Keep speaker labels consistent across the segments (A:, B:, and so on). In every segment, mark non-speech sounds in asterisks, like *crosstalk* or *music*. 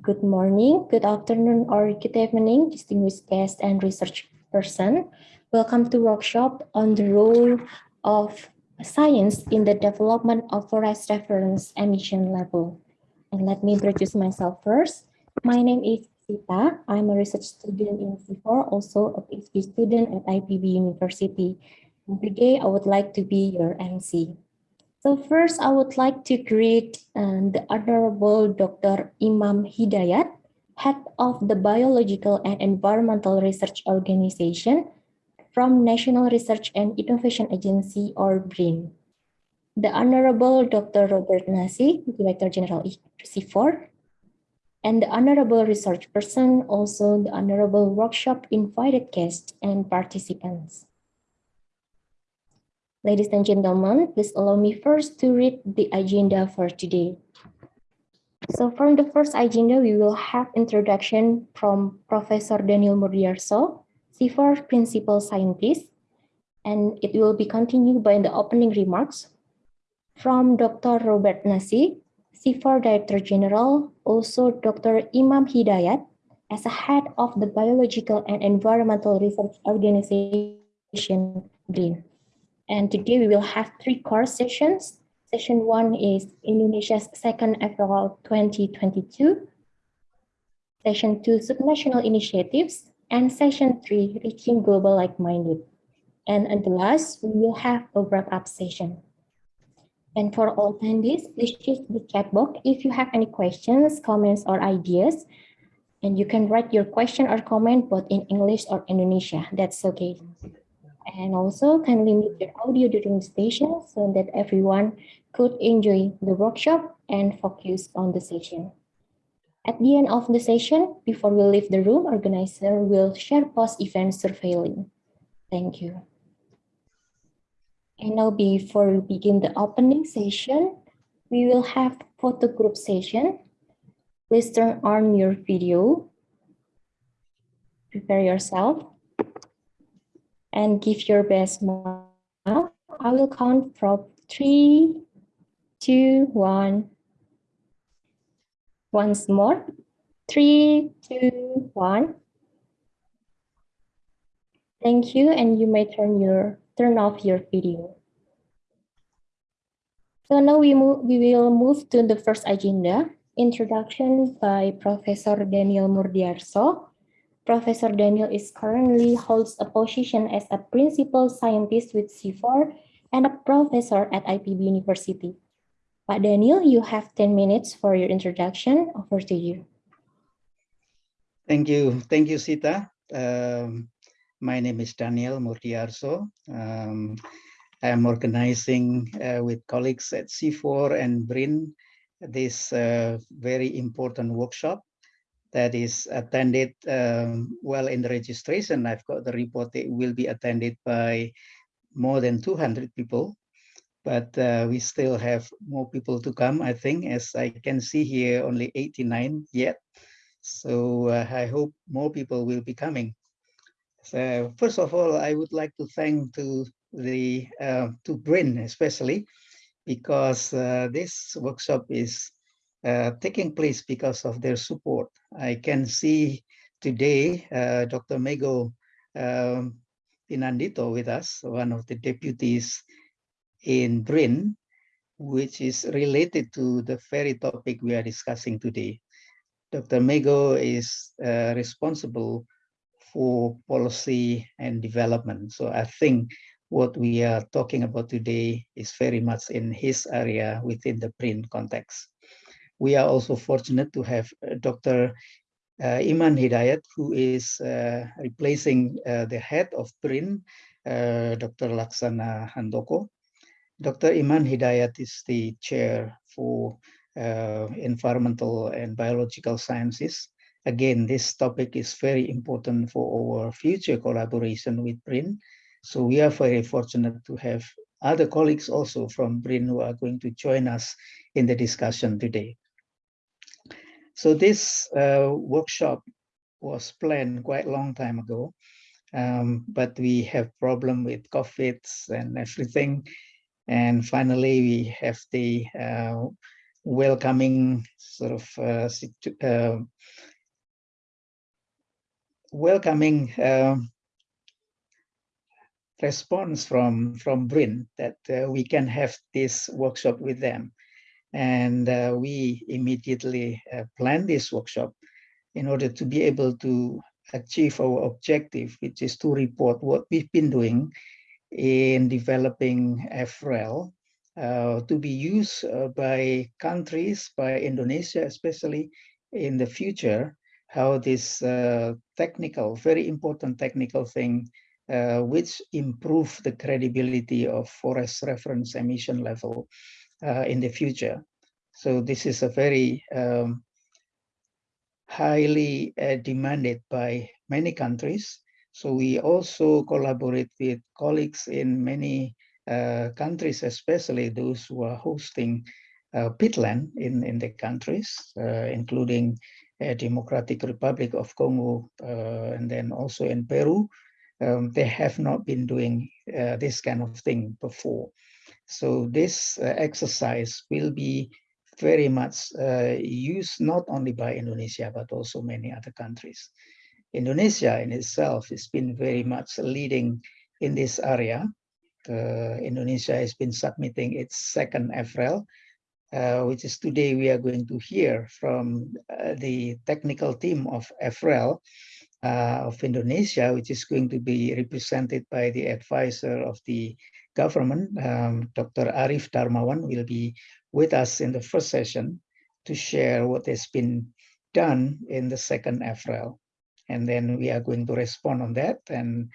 A: Good morning, good afternoon, or good evening, distinguished guests and research person. Welcome to workshop on the role of science in the development of forest reference emission level. And let me introduce myself first. My name is Sita. I'm a research student in CIFOR, also a PhD student at IPB University. Today I would like to be your MC. So first, I would like to greet um, the Honorable Dr. Imam Hidayat, Head of the Biological and Environmental Research Organization from National Research and Innovation Agency, or BRIN. The Honorable Dr. Robert Nasi, Director General CIFOR, and the Honorable Research Person, also the Honorable Workshop invited guests and participants. Ladies and gentlemen, please allow me first to read the agenda for today. So from the first agenda, we will have introduction from Professor Daniel Murdiyarso, CIFOR Principal Scientist, and it will be continued by the opening remarks from Dr. Robert Nasi, CIFOR Director General, also Dr. Imam Hidayat, as a head of the Biological and Environmental Research Organization, BRIN. And today we will have three course sessions. Session one is Indonesia's second FREL 2022. Session two, subnational initiatives. And session three, reaching global like-minded. And at the last, we will have a wrap-up session. And for all attendees, please use the chat box if you have any questions, comments, or ideas. And you can write your question or comment both in English or Indonesia. That's okay. And also kindly mute your audio during the session so that everyone could enjoy the workshop and focus on the session. At the end of the session, before we leave the room, organizer will share post-event surveilling. Thank you. And now before we begin the opening session, we will have photo group session. Please turn on your video. Prepare yourself and give your best now. I will count from three, two, one. Once more. Three, two, one. Thank you, and you may turn your turn off your video. So now we move we will move to the first agenda, introduction by Professor Daniel Murdiyarso, Professor Daniel is currently holds a position as a principal scientist with CIFOR and a professor at IPB University. Pak Daniel, you have 10 minutes for your introduction. Over to you.
B: Thank you. Thank you, Sita. Um, my name is Daniel Murdiyarso. Um, I am organizing uh, with colleagues at CIFOR and BRIN this uh, very important workshop that is attended um, well in the registration. I've got the report, it will be attended by more than 200 people, but uh, we still have more people to come, I think, as I can see here, only 89 yet. So uh, I hope more people will be coming. So first of all, I would like to thank to the uh, to Brin especially because uh, this workshop is uh, taking place because of their support. I can see today uh, Dr. Mego um, Pinandito with us, one of the deputies in BRIN, which is related to the very topic we are discussing today. Dr. Mego is uh, responsible for policy and development. So I think what we are talking about today is very much in his area within the BRIN context we are also fortunate to have uh, Dr. Uh, Iman Hidayat, who is uh, replacing the head of BRIN, uh, Dr. Laksana Handoko. Dr. Iman Hidayat is the chair for uh, environmental and biological sciences. Again, this topic is very important for our future collaboration with BRIN. So we are very fortunate to have other colleagues also from BRIN who are going to join us in the discussion today. So this uh, workshop was planned quite a long time ago, um, but we have problem with COVID and everything. And finally, we have the uh, welcoming sort of uh, uh, welcoming um, response from from BRIN that uh, we can have this workshop with them. And uh, we immediately uh, planned this workshop in order to be able to achieve our objective, which is to report what we've been doing in developing FREL uh, to be used uh, by countries, by Indonesia especially in the future, how this uh, technical, very important technical thing uh, which improve the credibility of forest reference emission level in the future. So this is a very um, highly uh, demanded by many countries. So we also collaborate with colleagues in many uh, countries, especially those who are hosting uh, peatland in, in the countries, uh, including Democratic Republic of Congo, uh, and then also in Peru, um, they have not been doing uh, this kind of thing before. So this uh, exercise will be very much uh, used not only by Indonesia, but also many other countries. Indonesia in itself has been very much leading in this area. Uh, Indonesia has been submitting its second FREL, uh, which is today we are going to hear from uh, the technical team of FREL, uh, of Indonesia, which is going to be represented by the advisor of the government, um, Dr. Arif Darmawan will be with us in the first session to share what has been done in the second FREL. And then we are going to respond on that and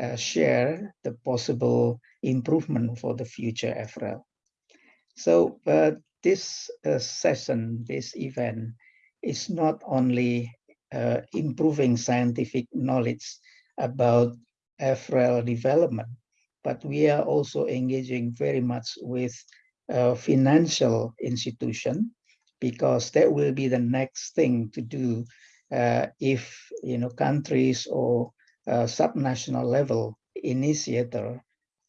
B: uh, share the possible improvement for the future FREL. So uh, this uh, session, this event is not only uh, improving scientific knowledge about FREL development, but we are also engaging very much with financial institution because that will be the next thing to do uh, if you know countries or uh, subnational level initiator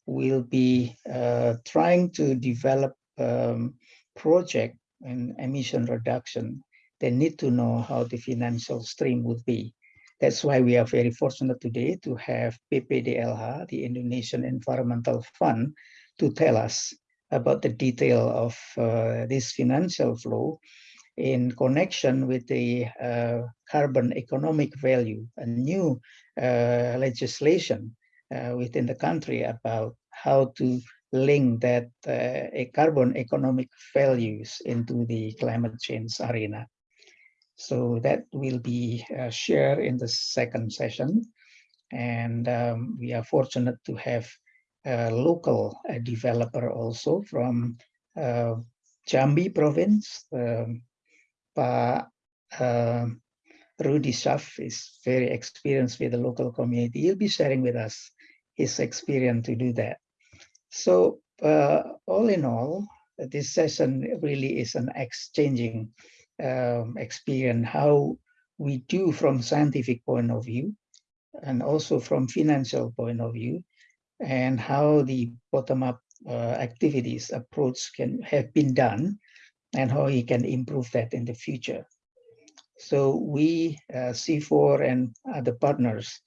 B: will be uh, trying to develop um, project and emission reduction they need to know how the financial stream would be. That's why we are very fortunate today to have BPDLH, the Indonesian Environmental Fund, to tell us about the detail of uh, this financial flow in connection with the uh, carbon economic value, a new uh, legislation uh, within the country about how to link that uh, carbon economic values into the climate change arena. So that will be uh, shared in the second session. And um, we are fortunate to have a local a developer also from uh, Jambi province. Um, pa, uh, Rudy Schaff is very experienced with the local community. He'll be sharing with us his experience to do that. So uh, all in all, this session really is an exchanging um, experience how we do from scientific point of view and also from financial point of view and how the bottom-up uh, activities approach can have been done and how we can improve that in the future. So we, uh, CIFOR and other partners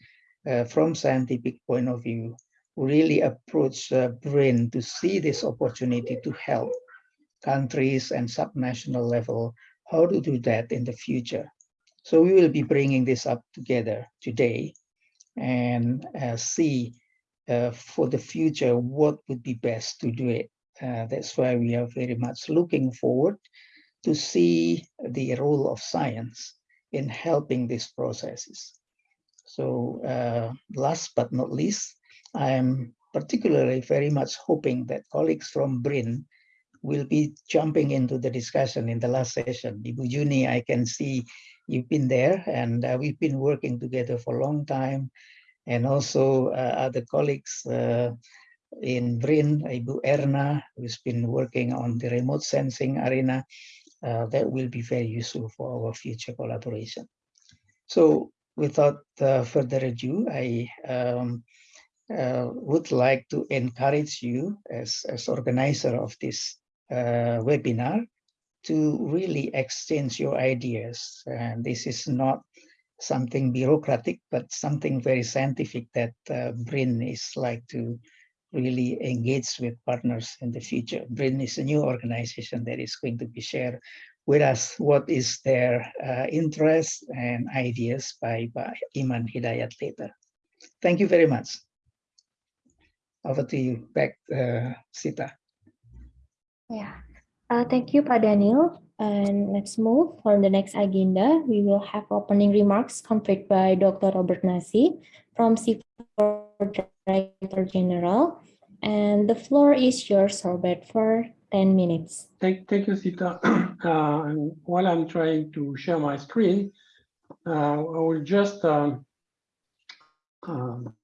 B: uh, from scientific point of view, really approach BRIN to see this opportunity to help countries and subnational level how to do that in the future. So we will be bringing this up together today and uh, see uh, for the future what would be best to do it. Uh, that's why we are very much looking forward to see the role of science in helping these processes. So uh, last but not least, I am particularly very much hoping that colleagues from BRIN will be jumping into the discussion in the last session. Ibu Juni, I can see you've been there and uh, we've been working together for a long time. And also uh, other colleagues uh, in BRIN, Ibu Erna, who's been working on the remote sensing arena. Uh, that will be very useful for our future collaboration. So without uh, further ado, I um, uh, would like to encourage you as, as organizer of this webinar to really exchange your ideas. And this is not something bureaucratic, but something very scientific that uh, BRIN is like to really engage with partners in the future. BRIN is a new organization that is going to be shared with us what is their uh, interest and ideas by, by Iman Hidayat later. Thank you very much. Over to you, back, uh, Sita.
A: Yeah, uh, thank you, Pak Daniel. And let's move on the next agenda. We will have opening remarks conveyed by Dr. Robert Nasi from CIFOR Director General. And the floor is yours, Robert, for 10 minutes.
C: Thank, thank you, Sita. *clears throat* Uh, while I'm trying to share my screen, uh, I will just um, um,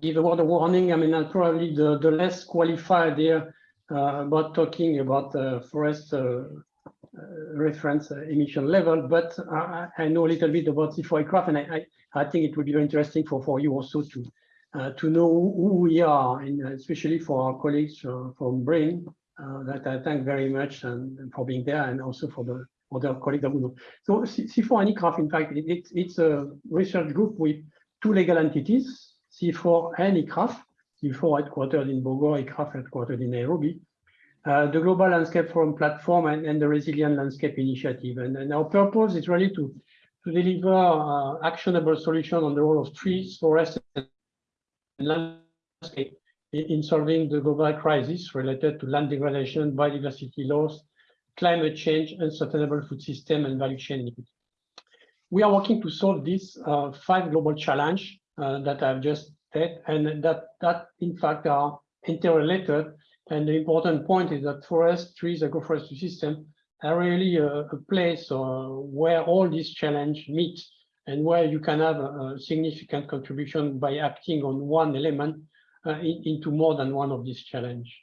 C: give a word of warning. I mean, I'm probably the, the less qualified here uh, about talking about uh, forest uh, uh, reference uh, emission level, but I, I know a little bit about CIFOR-ICRAF, and I, I, I think it would be very interesting for, for you also to to know who we are, and especially for our colleagues from BRIN, that I thank very much and, and, for being there, and also for the other colleagues that we know. So CIFOR-ICRAF, in fact, it, it, it's a research group with two legal entities, CIFOR and ICRAF, CIFOR headquartered in Bogor, ICRAF headquartered in Nairobi. Uh, the Global Landscape Forum platform and, and the Resilient Landscape Initiative. And, and, our purpose is really to, to deliver uh, actionable solution on the role of trees, forests, and landscape in solving the global crisis related to land degradation, biodiversity loss, climate change, and sustainable food system and value chain. We are working to solve these uh, five global challenge uh, that I've just said, and that, that in fact are interrelated. And the important point is that forest, trees, agroforestry system are really a, a place uh, where all these challenge meet and where you can have a, a significant contribution by acting on one element uh, in, into more than one of these challenge.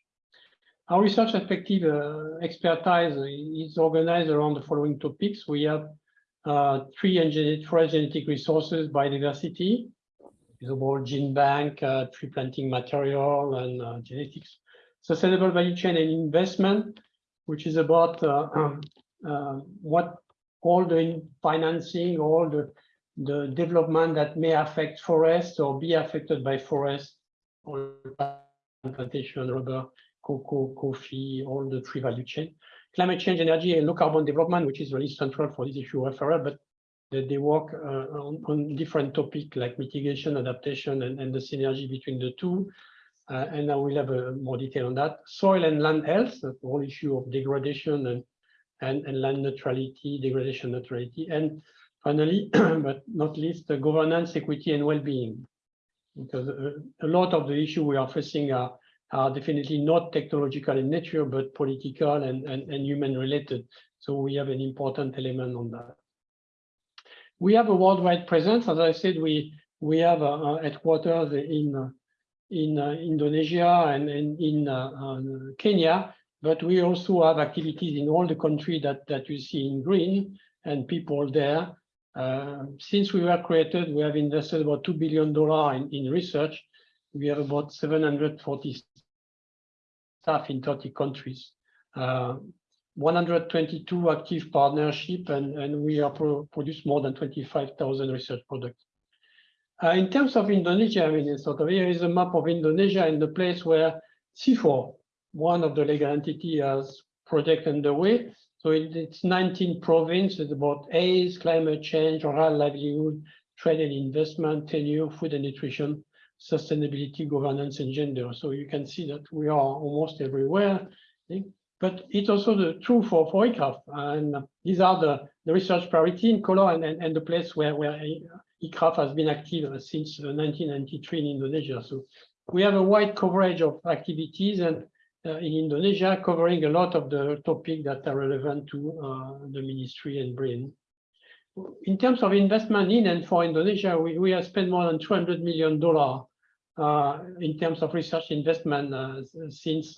C: Our research effective uh, expertise is organized around the following topics. We have uh, tree forest genetic resources, biodiversity, visible gene bank, uh, tree planting material, and uh, genetics. Sustainable value chain and investment, which is about uh, um, what all the financing, all the the development that may affect forests or be affected by forests, or plantation, rubber, cocoa, coffee, all the tree value chain. Climate change, energy, and low carbon development, which is really central for this issue of but they, they work uh, on, on, different topics like mitigation, adaptation, and, and the synergy between the two. Uh, and I will have a, more detail on that. Soil and land health, the whole issue of degradation and, and, and land neutrality, degradation neutrality, and Finally, *clears throat* but not least, governance, equity, and well-being. Because a, a, lot of the issue we are facing are, are definitely not technological in nature, but political and, and, and human related. So we have an important element on that. We have a worldwide presence. As I said, we we have a, a headquarters in in uh, Indonesia and, and in uh, uh, Kenya, but we also have activities in all the countries that that you see in green and people there. Uh, since we were created, we have invested about $2 billion in, in research. We have about 740 staff in 30 countries. Uh, 122 active partnership, and, and we are pro produce more than 25,000 research products. Uh, in terms of Indonesia, I mean, sort of here is a map of Indonesia and the place where CIFOR, one of the legal entity, has project underway. So it, it's 19 provinces about AIDS, climate change, rural livelihood, trade and investment, tenure, food and nutrition, sustainability, governance, and gender. So you can see that we are almost everywhere. But it's also the true for, for. And these are the, the research priority in color and, and, and the place where, where ICRAF has been active since 1993 in Indonesia. So we have a wide coverage of activities and uh, in Indonesia, covering a lot of the topics that are relevant to uh, the ministry and BRIN. In terms of investment in and for Indonesia, we, we have spent more than $200 million uh, in terms of research investment uh, since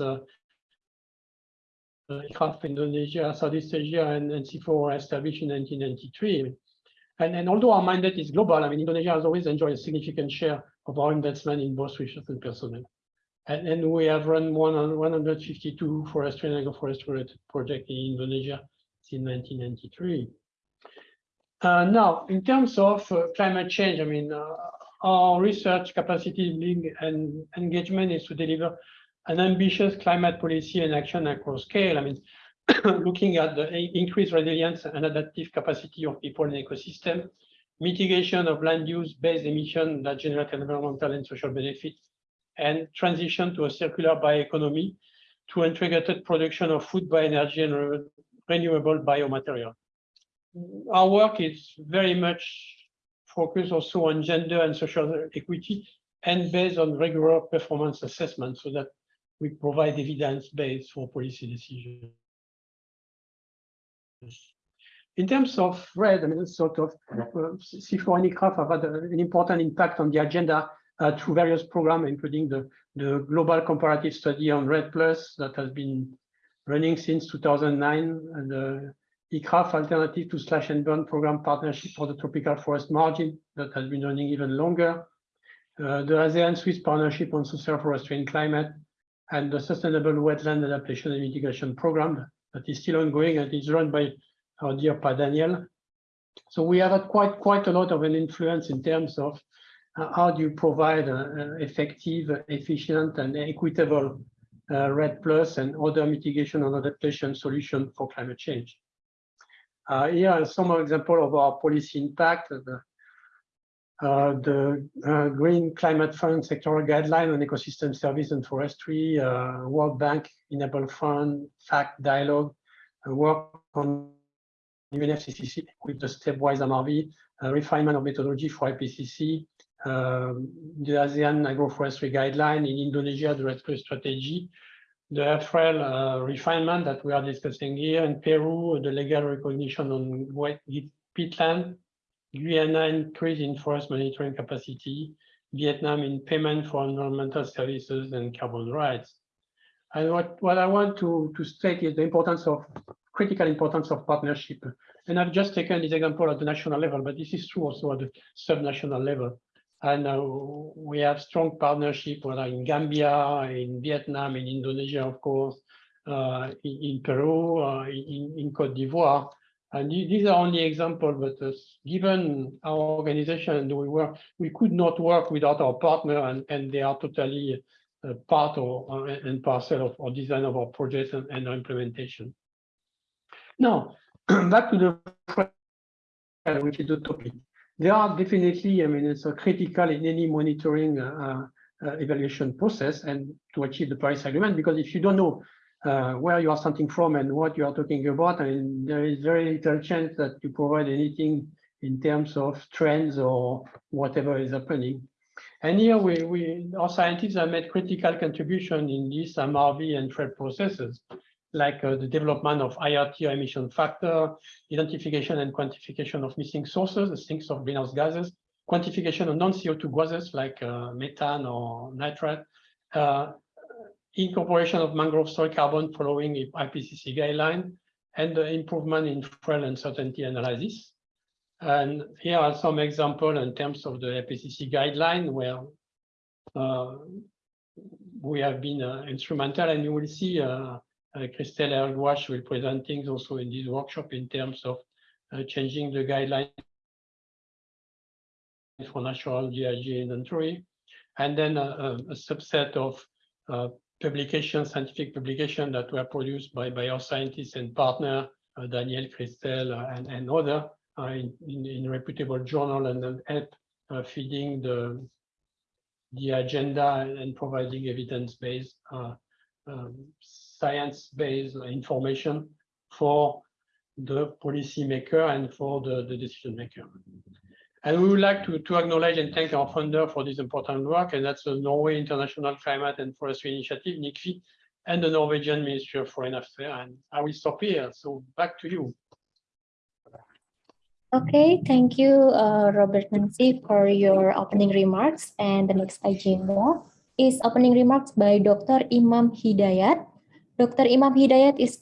C: uh, Indonesia, Southeast Asia, and, and CIFOR were established in 1993. And, and although our mandate is global, I mean, Indonesia has always enjoyed a significant share of our investment in both research and personnel. And, and we have run one on 152 forestry and agroforestry project in Indonesia since 1993. Uh, now, in terms of uh, climate change, I mean, uh, our research capacity and engagement is to deliver an ambitious climate policy and action across scale. I mean, *coughs* looking at the increased resilience and adaptive capacity of people and ecosystem, mitigation of land use based emission that generate environmental and social benefits, and transition to a circular bioeconomy to integrated production of food bioenergy and re renewable biomaterial. Our work is very much focused also on gender and social equity and based on regular performance assessment so that we provide evidence base for policy decisions. In terms of REDD, I mean, sort of uh, CIFOR and ICRAF have had an important impact on the agenda uh, through various programs, including the, the global comparative study on REDD Plus that has been running since 2009, and the ICRAF Alternative to Slash and Burn Program Partnership for the Tropical Forest Margin that has been running even longer, uh, the ASEAN-Swiss Partnership on Social Forestry and Climate, and the Sustainable Wetland Adaptation and Mitigation Program that is still ongoing and is run by our dear Pa Daniel. So we have had quite, quite a lot of an influence in terms of uh, how do you provide an effective, efficient, and equitable uh, REDD Plus and other mitigation and adaptation solution for climate change. Uh, here are some example of our policy impact. The, uh, the uh, Green Climate Fund sectoral guideline on ecosystem service and forestry, uh, World Bank Enable Fund, FACT dialogue, work on UNFCCC with the stepwise MRV, refinement of methodology for IPCC, um, the ASEAN agroforestry guideline in Indonesia, the REDD strategy, the FREL uh, refinement that we are discussing here in Peru, the legal recognition on wet peatland, Guyana increase in forest monitoring capacity, Vietnam in payment for environmental services and carbon rights. And what, what I want to, to state is the importance of critical importance of partnership. And I've just taken this example at the national level, but this is true also at the subnational level. And uh, we have strong partnership whether in Gambia, in Vietnam, in Indonesia, of course, uh, in, in, Peru, uh, in, in Cote d'Ivoire. And these are only examples, but uh, given our organization, and we work, we could not work without our partner, and, and they are totally uh, part of uh, and parcel of our design of our projects and, and our implementation. Now, *clears throat* back to the which is the topic they are definitely, I mean, it's critical in any monitoring uh, uh, evaluation process and to achieve the Paris Agreement, because if you don't know uh, where you are starting from and what you are talking about, I mean, there is very little chance that you provide anything in terms of trends or whatever is happening. And here we, we our scientists have made critical contribution in these MRV and FREL processes like uh, the development of IRT emission factor, identification and quantification of missing sources, the sinks of greenhouse gases, quantification of non-CO2 gases like uh, methane or nitrate, uh, incorporation of mangrove soil carbon following IPCC guideline, and the improvement in FREL uncertainty analysis. And here are some examples in terms of the IPCC guideline where uh, we have been uh, instrumental and you will see uh, uh, Kristell Hergoualc'h will present things also in this workshop in terms of uh, changing the guideline for natural GIG inventory, and then a, a subset of uh, publications, scientific publications that were produced by, by our scientists and partner, uh, Daniel, Kristell, uh, and, and other uh, in, in, in, reputable journal and then help uh, feeding the, the agenda and providing evidence-based um, science-based information for the policymaker and for the, the decision maker. And we would like to, to acknowledge and thank our funder for this important work, and that's the Norway International Climate and Forestry Initiative, NICFI, and the Norwegian Ministry of Foreign Affairs. And I will stop here. So back to you.
A: Okay, thank you, uh, Robert Nasi, for your opening remarks. And the next agenda is opening remarks by Dr. Imam Hidayat, Dr. Imam Hidayat is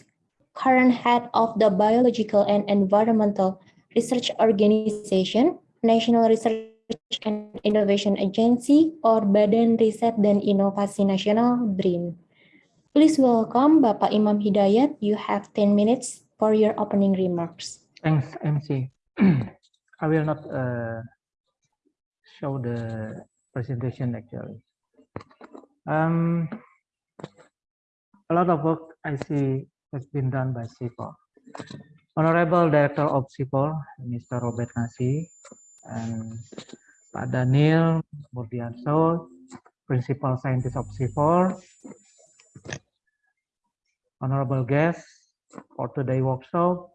A: current head of the Biological and Environmental Research Organization, National Research and Innovation Agency or Badan Riset dan Inovasi Nasional BRIN. Please welcome Bapak Imam Hidayat. You have 10 minutes for your opening remarks.
D: Thanks, MC. *clears throat* I will not uh, show the presentation actually. Um, a lot of work I see has been done by CIPOR. Honorable Director of CIPOR, Mr. Robert Nasi, and Pak Daniel Murdiyarso, Principal Scientist of CIFOR, honorable guests for today workshop,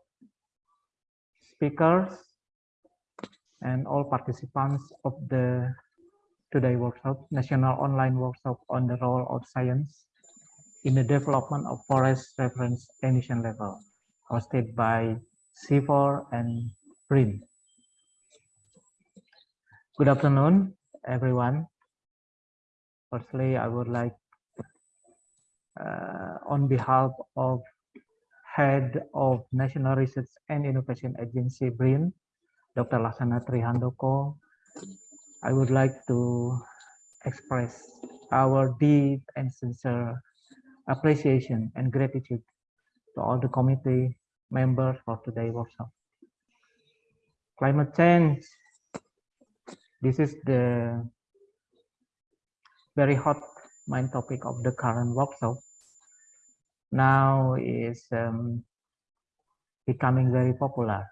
D: speakers, and all participants of the today workshop, National Online Workshop on the Role of Science in the Development of Forest Reference Emission Level, hosted by CIFOR and BRIN. Good afternoon, everyone. Firstly, I would like uh, on behalf of Head of National Research and Innovation Agency, BRIN, Dr. Laksana Tri Handoko, I would like to express our deep and sincere appreciation and gratitude to all the committee members for today's workshop. Climate change, this is the very hot main topic of the current workshop now is um, becoming very popular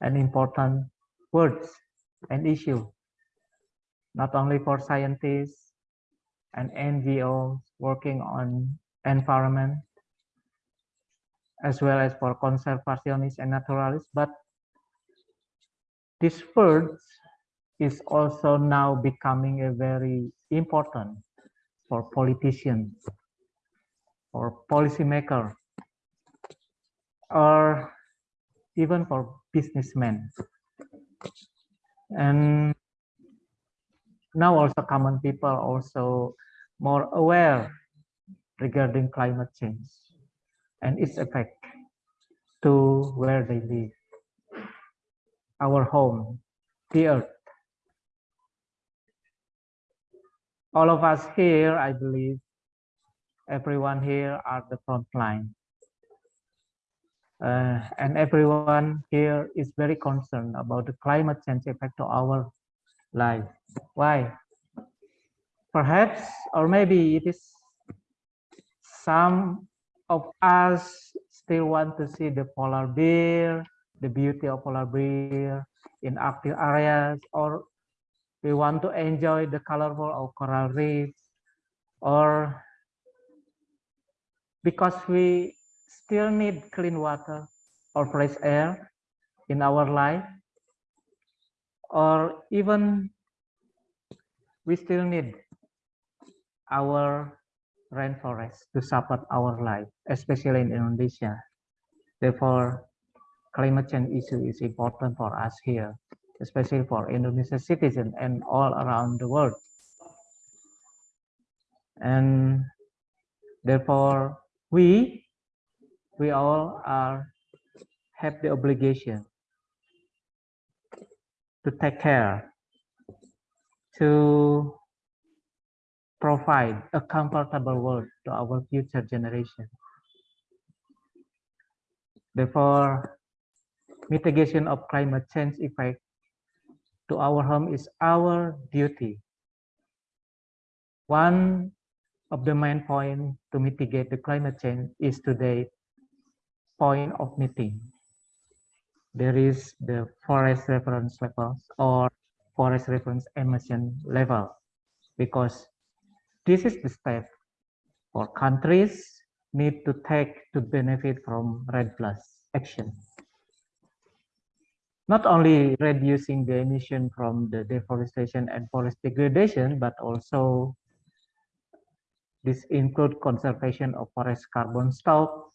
D: and important words and issue, not only for scientists and NGOs working on environment, as well as for conservationists and naturalists, but these word is also now becoming a very important for politicians or policymaker or even for businessmen. And now also common people also more aware regarding climate change and its effect to where they live. Our home the earth all of us here i believe everyone here are the front line. Uh, and everyone here is very concerned about the climate change effect to our life. Why? Perhaps, or maybe it is some of us still want to see the polar bear, the beauty of polar bear in Arctic areas, or we want to enjoy the colorful of coral reefs, or because we still need clean water or fresh air in our life or even we still need our rainforest to support our life especially in indonesia. Therefore climate change issue is important for us here especially for indonesian citizens and all around the world. And therefore we we all are have the obligation to take care to provide a comfortable world to our future generation. Therefore mitigation of climate change effect to our home is our duty one of the main point to mitigate the climate change is today point of meeting. There is the forest reference levels or forest reference emission level because this is the step for countries need to take to benefit from REDD plus action. Not only reducing the emission from the deforestation and forest degradation, but also this include conservation of forest carbon stock,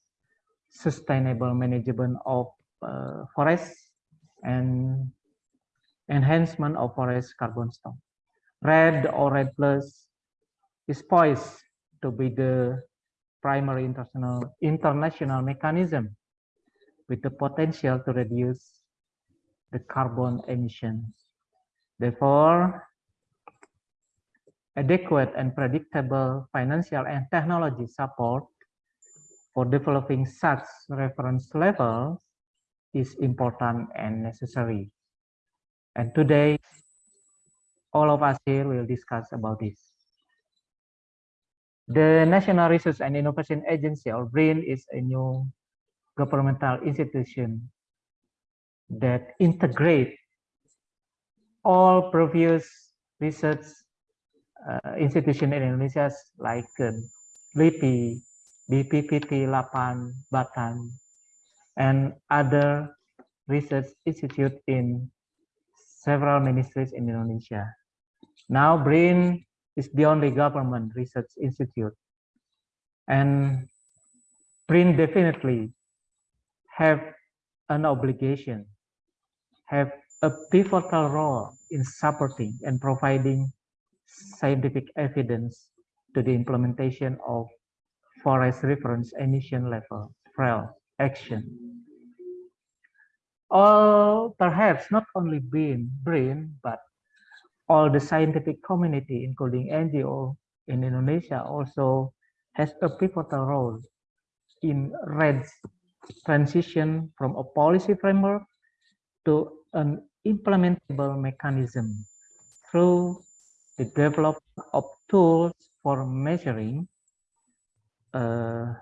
D: sustainable management of uh, forests, and enhancement of forest carbon stock. REDD or REDD Plus is poised to be the primary international international mechanism with the potential to reduce the carbon emissions Therefore, adequate and predictable financial and technology support for developing such reference levels is important and necessary. And today, all of us here will discuss about this. The National Research and Innovation Agency, or BRIN, is a new governmental institution that integrate all previous research uh, institution in Indonesia like uh, LIPI, BPPT, LAPAN, BATAN, and other research institute in several ministries in Indonesia. Now BRIN is the only government research institute. And BRIN definitely have an obligation, have a pivotal role in supporting and providing scientific evidence to the implementation of forest reference emission level FREL action. Or perhaps not only BRIN, BRIN, but all the scientific community, including NGO in Indonesia, also has a pivotal role in REDD's transition from a policy framework to an implementable mechanism through the development of tools for measuring uh,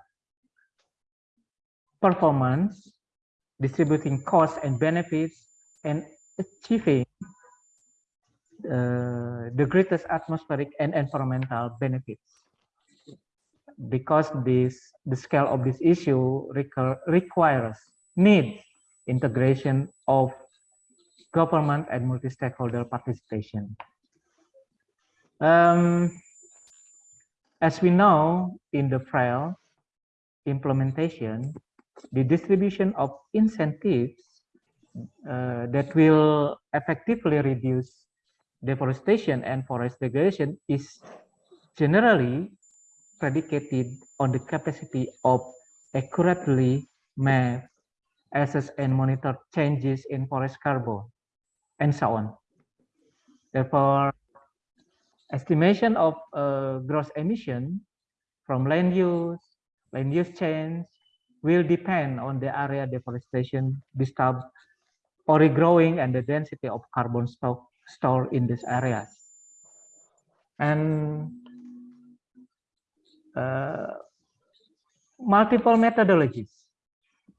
D: performance, distributing costs and benefits, and achieving uh, the greatest atmospheric and environmental benefits. Because this the scale of this issue require, requires needs integration of government and multi-stakeholder participation. Um, as we know in the FREL implementation, the distribution of incentives uh, that will effectively reduce deforestation and forest degradation is generally predicated on the capacity of accurately map, assess, and monitor changes in forest carbon, and so on. Therefore, estimation of uh, gross emission from land use, land use change will depend on the area deforestation disturbed or regrowing and the density of carbon stock stored in these areas. And uh, multiple methodologies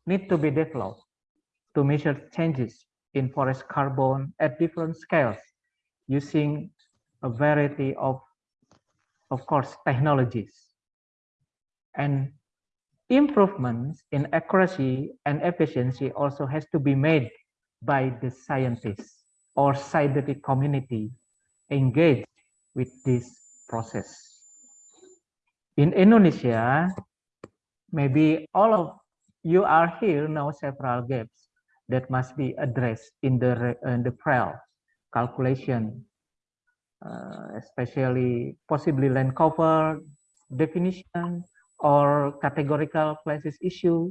D: need to be developed to measure changes in forest carbon at different scales using a variety of, of course, technologies. And improvements in accuracy and efficiency also has to be made by the scientists or scientific community engaged with this process. In Indonesia, maybe all of you are here now several gaps that must be addressed in the, in the FREL calculation, uh, especially possibly land cover definition or categorical places issue,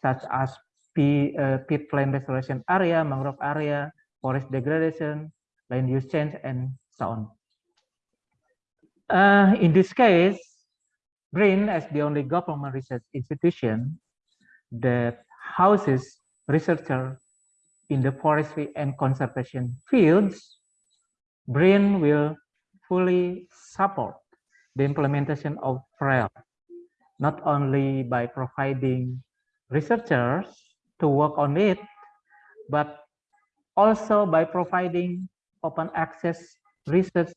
D: such as P, uh, peatland restoration area, mangrove area, forest degradation, land use change, and so on. Uh, in this case, BRIN, as the only government research institution that houses researchers in the forestry and conservation fields, BRIN will fully support the implementation of FREL, not only by providing researchers to work on it, but also by providing open access research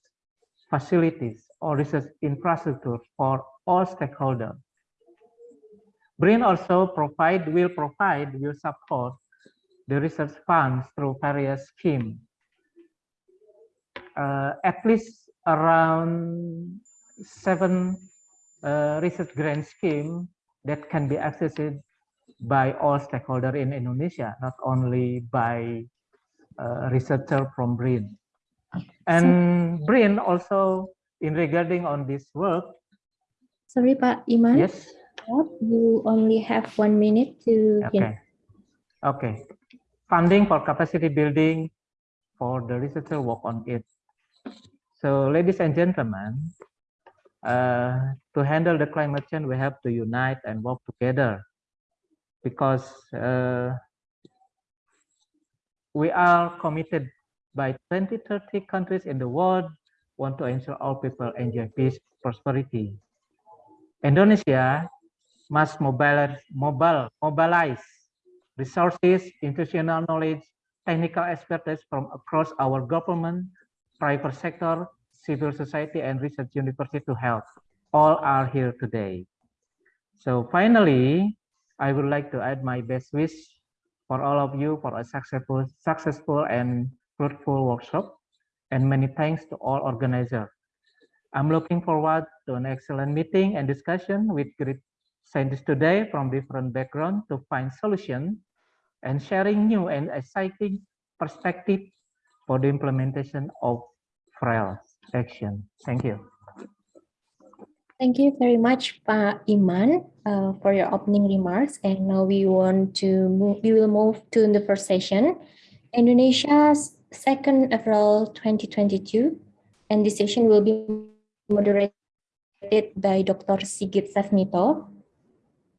D: facilities or research infrastructure for all stakeholders. BRIN also provide, will provide, will support the research funds through various schemes. Uh, at least around seven uh, research grant scheme that can be accessed by all stakeholders in Indonesia, not only by uh, researcher from BRIN. And BRIN also in regarding on this work.
A: Sorry, Pak Iman.
D: Yes.
A: You only have one minute to.
D: Okay. Okay. Funding for capacity building for the researcher work on it. So ladies and gentlemen, uh, to handle the climate change, we have to unite and work together because uh, we are committed by 2030 countries in the world want to ensure all people enjoy peace, prosperity. Indonesia must mobilize, mobile, mobilize resources, institutional knowledge, technical expertise from across our government, private sector, civil society, and research university to help. All are here today. So finally, I would like to add my best wish for all of you for a successful, successful and fruitful workshop. And many thanks to all organizers. I'm looking forward to an excellent meeting and discussion with great scientists today from different backgrounds to find solutions and sharing new and exciting perspective for the implementation of FREL action. Thank you.
A: Thank you very much, Pak Iman, uh, for your opening remarks. And now we want to move, we will move to the first session, Indonesia's 2nd April 2022. And this session will be moderated by Dr. Sigit Sasmito.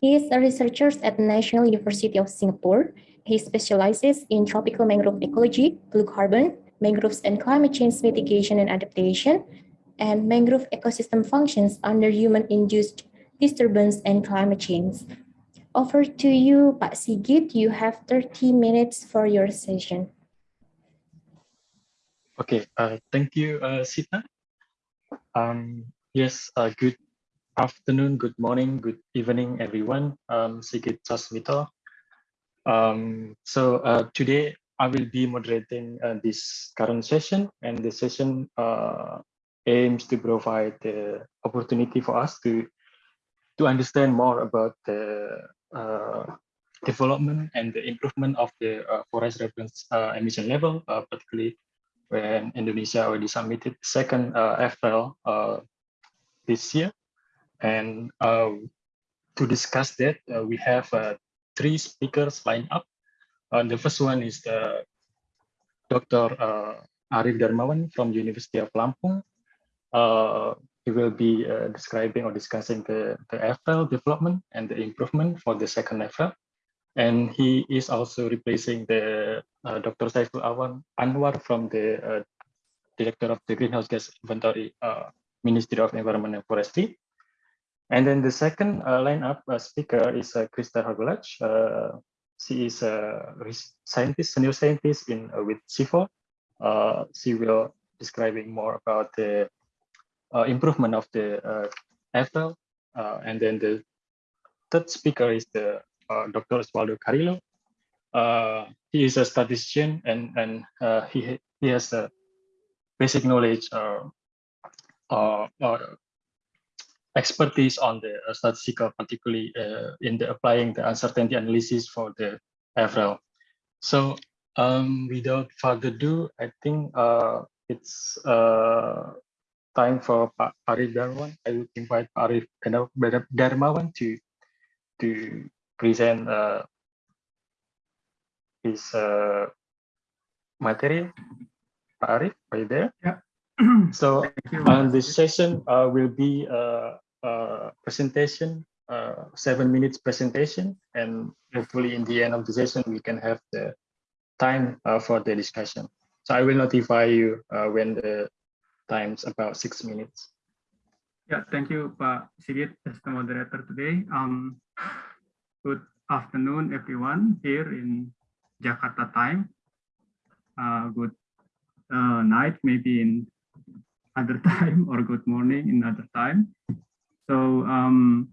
A: He is a researcher at National University of Singapore. He specializes in tropical mangrove ecology, blue carbon, mangroves and climate change mitigation and adaptation, and mangrove ecosystem functions under human-induced disturbance and climate change. Over to you, Pak Sigit. You have 30 minutes for your session.
E: Okay, uh, thank you, uh, Sita. Um, yes, uh, good afternoon, good morning, good evening, everyone. Um, Sigit Sasmito. Um, so uh, today I will be moderating uh, this current session, and the session uh, aims to provide the opportunity for us to to understand more about the uh, development and the improvement of the uh, forest reference uh, emission level, particularly when Indonesia already submitted second uh, FL this year. And to discuss that, we have three speakers lined up. the first one is the Dr. Arif Darmawan from University of Lampung uh, he will be uh, describing or discussing the, the FL development and the improvement for the second FL. And he is also replacing the uh, Dr. Saiful Awan Anwar from the uh, Director of the Greenhouse Gas Inventory, uh, Ministry of Environment and Forestry. And then the second uh, lineup speaker is uh, Kristell Hergoualc'h. she is a scientist, senior scientist in with CIFOR. she will describing more about the uh, improvement of the uh. Uh, and then the third speaker is the Dr. Osvaldo Carrillo. he is a statistician and, and he, he has a basic knowledge or, or expertise on the uh, statistical, particularly uh, in the applying the uncertainty analysis for the FRL. So um, without further ado, I think uh, it's time for Pak Arif Darmawan. I would invite Pak Arif Darmawan to to present uh, his uh, material. Pak Arif, are you there?
F: Yeah.
E: so uh, this session uh, will be a, a presentation, uh, seven minutes presentation, and hopefully in the end of the session we can have the time uh, for the discussion. So I will notify you uh, when the times about six minutes.
F: Yeah, thank you, Pak Sigit, as the moderator today. Um, good afternoon, everyone here in Jakarta time. Uh, good uh, night, maybe in other *laughs* time, or good morning in other time. So um,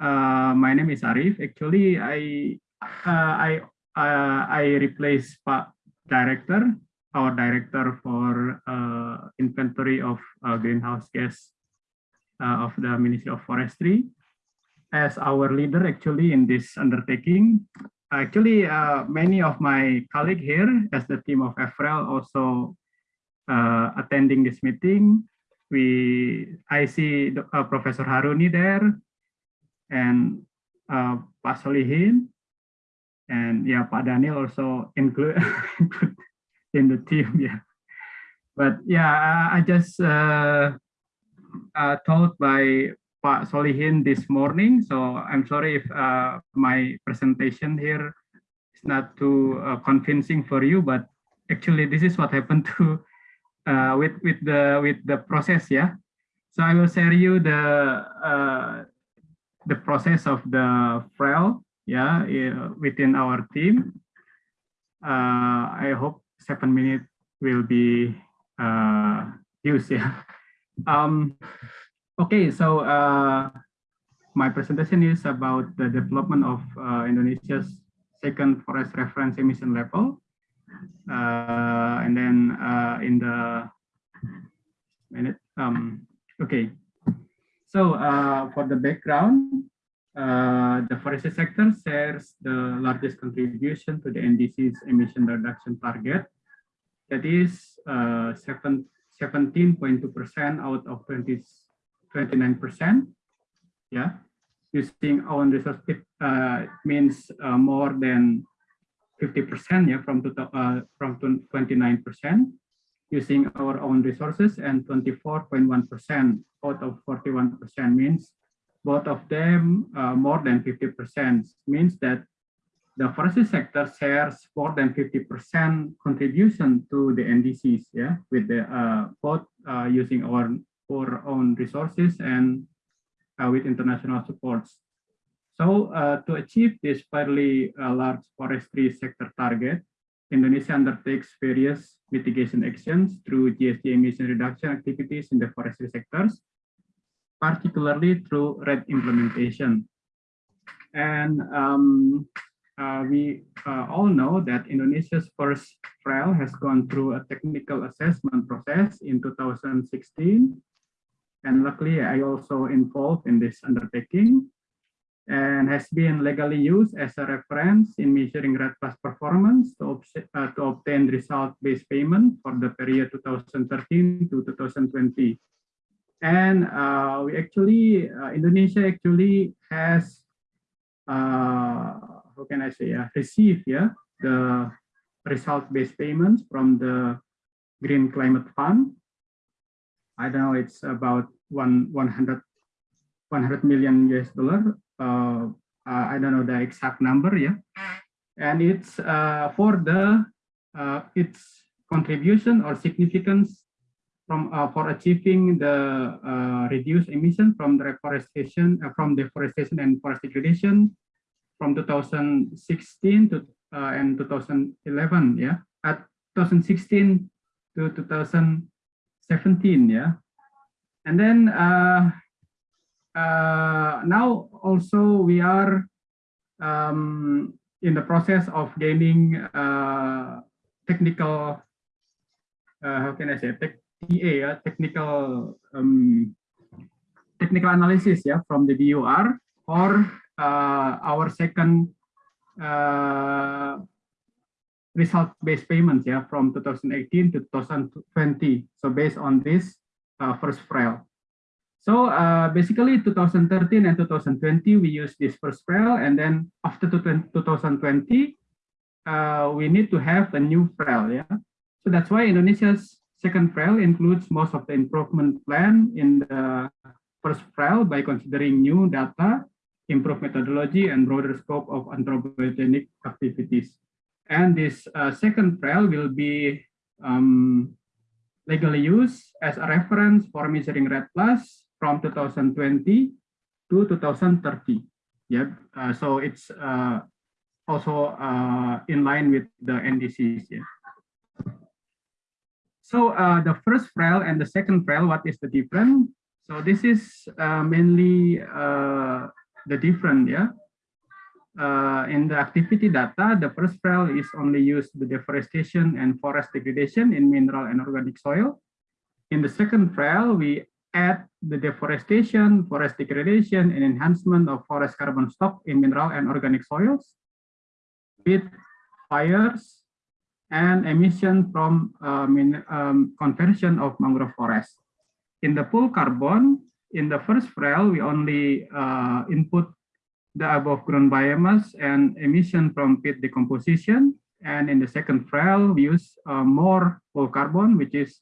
F: uh, my name is Arif. Actually, I uh, I uh, I replace Pak Director our director for uh, inventory of uh, greenhouse gas uh, of the Ministry of Forestry as our leader actually in this undertaking. Actually, many of my colleagues here as the team of EFREL also attending this meeting. We, I see uh, Professor Haruni there and uh, Pak Solihin and yeah, Pak Daniel also *laughs* include in the team. *laughs* Yeah, but yeah, I, I just uh, uh, told by Pak Solihin this morning. So I'm sorry if uh, my presentation here is not too uh, convincing for you, but actually this is what happened *laughs* to uh, with with the with the process. Yeah. So I will share you the uh, the process of the FREL. Yeah, within our team. Uh, I hope seven minutes will be uh, used. Yeah. Um, okay, so uh, my presentation is about the development of uh, Indonesia's second forest reference emission level. Uh, and then uh, in the minute, um, okay. So uh, for the background, uh, the forestry sector shares the largest contribution to the NDC's emission reduction target. That is uh, seven 17.2% out of 20, 29%. Yeah, using own resource, uh, means uh, more than 50% yeah, from, to, uh, from 29% using our own resources and 24.1% out of 41% means both of them uh, more than 50% means that the forestry sector shares more than 50% contribution to the NDCs, yeah, with the uh, both uh, using our, our own resources and uh, with international supports. So uh, to achieve this fairly uh, large forestry sector target, Indonesia undertakes various mitigation actions through GHG emission reduction activities in the forestry sectors, particularly through REDD implementation. And um, uh, we uh, all know that Indonesia's first FREL has gone through a technical assessment process in 2016. And luckily, I also involved in this undertaking and has been legally used as a reference in measuring REDD Plus performance to, uh, to obtain result-based payment for the period 2013 to 2020. And uh, we actually, uh, Indonesia actually has uh, how can I say, uh, receive yeah, the result-based payments from the Green Climate Fund. I don't know, it's about one 100, 100 million US dollar. Uh, uh, I don't know the exact number, yeah. And it's uh, for the uh, its contribution or significance from uh, for achieving the uh, reduced emission from the reforestation, uh, from deforestation and forest degradation from 2016 to uh, and 2011 yeah at 2016 to 2017 yeah and then uh, now also we are um, in the process of gaining uh, technical uh, how can I say tech, TA uh, technical um, technical analysis yeah from the BUR or uh, our second uh, result-based payments yeah from 2018 to 2020 so based on this first FREL so uh, basically 2013 and 2020 we use this first FREL and then after 2020 uh, we need to have a new FREL yeah so that's why Indonesia's second FREL includes most of the improvement plan in the first FREL by considering new data improve methodology and broader scope of anthropogenic activities. And this uh, second FREL will be um, legally used as a reference for measuring REDD plus from 2020 to 2030. Yeah, uh, so it's uh, also uh, in line with the NDCs. Yeah. So uh, the first FREL and the second FREL, what is the difference? So this is uh, mainly the different, yeah. Uh, in the activity data, the first FREL is only used the deforestation and forest degradation in mineral and organic soil. In the second FREL, we add the deforestation, forest degradation, and enhancement of forest carbon stock in mineral and organic soils with fires and emission from uh, um, conversion of mangrove forest. In the pool carbon, in the first FREL, we only uh, input the above ground biomass and emission from peat decomposition. And in the second FREL, we use uh, more whole carbon, which is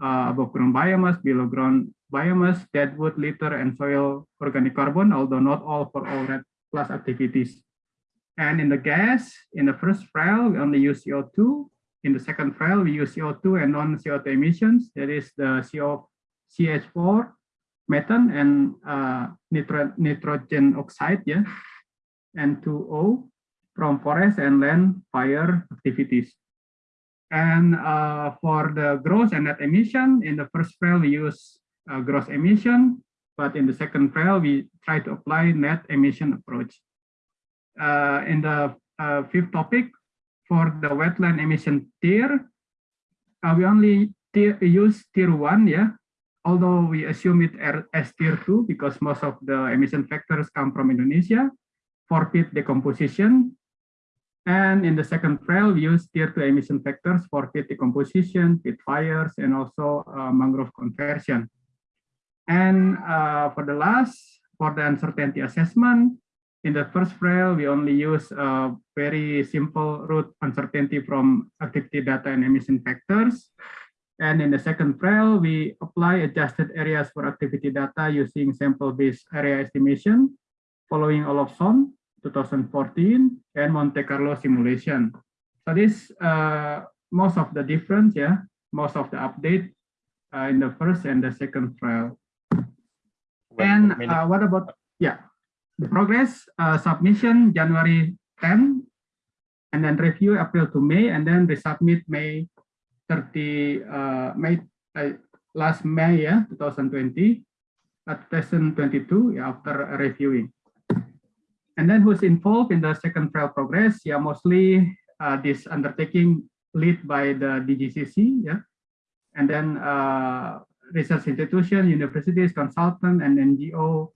F: uh, above ground biomass, below ground biomass, deadwood, litter, and soil organic carbon, although not all for all REDD plus activities. And in the gas, in the first FREL, we only use CO2. In the second FREL, we use CO2 and non-CO2 emissions. That is the CO, CH4, methane, and uh, nitro, nitrogen oxide, yeah, N2O from forest and land fire activities. And uh, for the gross and net emission, in the first FREL, we use uh, gross emission, but in the second FREL, we try to apply net emission approach. Uh, in the uh, fifth topic, for the wetland emission tier, uh, we only tier, use tier one, yeah, although we assume it as tier two because most of the emission factors come from Indonesia for peat decomposition. And in the second FREL, we use tier two emission factors for peat decomposition, peat fires, and also uh, mangrove conversion. And uh, for the last, for the uncertainty assessment, in the first FREL, we only use a very simple root uncertainty from activity data and emission factors. And in the second FREL, we apply adjusted areas for activity data using sample-based area estimation following Olofsson 2014 and Monte Carlo simulation. So this uh, most of the difference, yeah, most of the update uh, in the first and the second FREL. And uh, what about, yeah, the progress uh, submission January 10, and then review April to May, and then resubmit May 30, uh, May uh, last May, yeah, 2020, uh, 2022, yeah, after reviewing. And then who's involved in the second FREL progress? Yeah, mostly uh, this undertaking lead by the DGCC, yeah, and then uh, research institution, universities, consultant, and NGO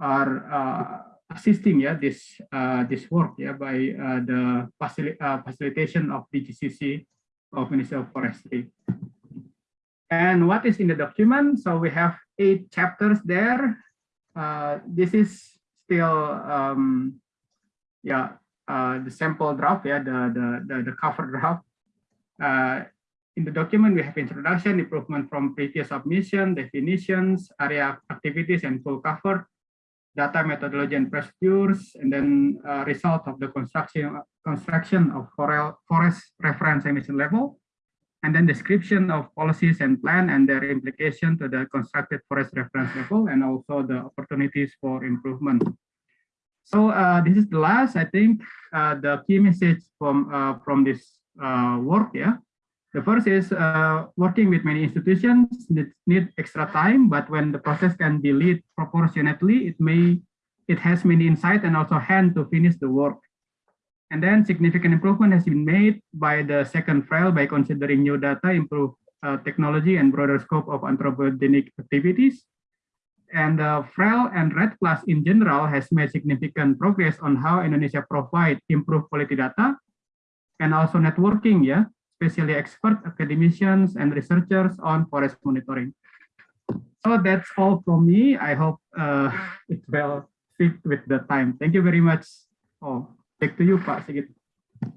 F: are uh, assisting yeah this uh, this work yeah by uh, the facil uh, facilitation of DGCC of Ministry of Forestry. And what is in the document? So we have eight chapters there. This is still um, yeah uh, the sample draft yeah the the the, the cover draft. in the document, we have introduction, improvement from previous submission, definitions, area activities, and full cover, data methodology and procedures, and then uh, result of the construction construction of forest reference emission level, and then description of policies and plan and their implication to the constructed forest reference level, and also the opportunities for improvement. So uh, this is the last, I think, uh, the key message from uh, from this uh, work, yeah. The first is uh, working with many institutions need, need extra time, but when the process can be lead proportionately, it may it has many insight and also hand to finish the work. And then significant improvement has been made by the second FREL by considering new data, improve uh, technology and broader scope of anthropogenic activities. And uh, FREL and REDD Plus in general has made significant progress on how Indonesia provide improved quality data and also networking, yeah, especially expert academicians and researchers on forest monitoring. So that's all from me. I hope uh, *laughs* it will fit with the time. Thank you very much. Oh, back to you, Pak Sigit.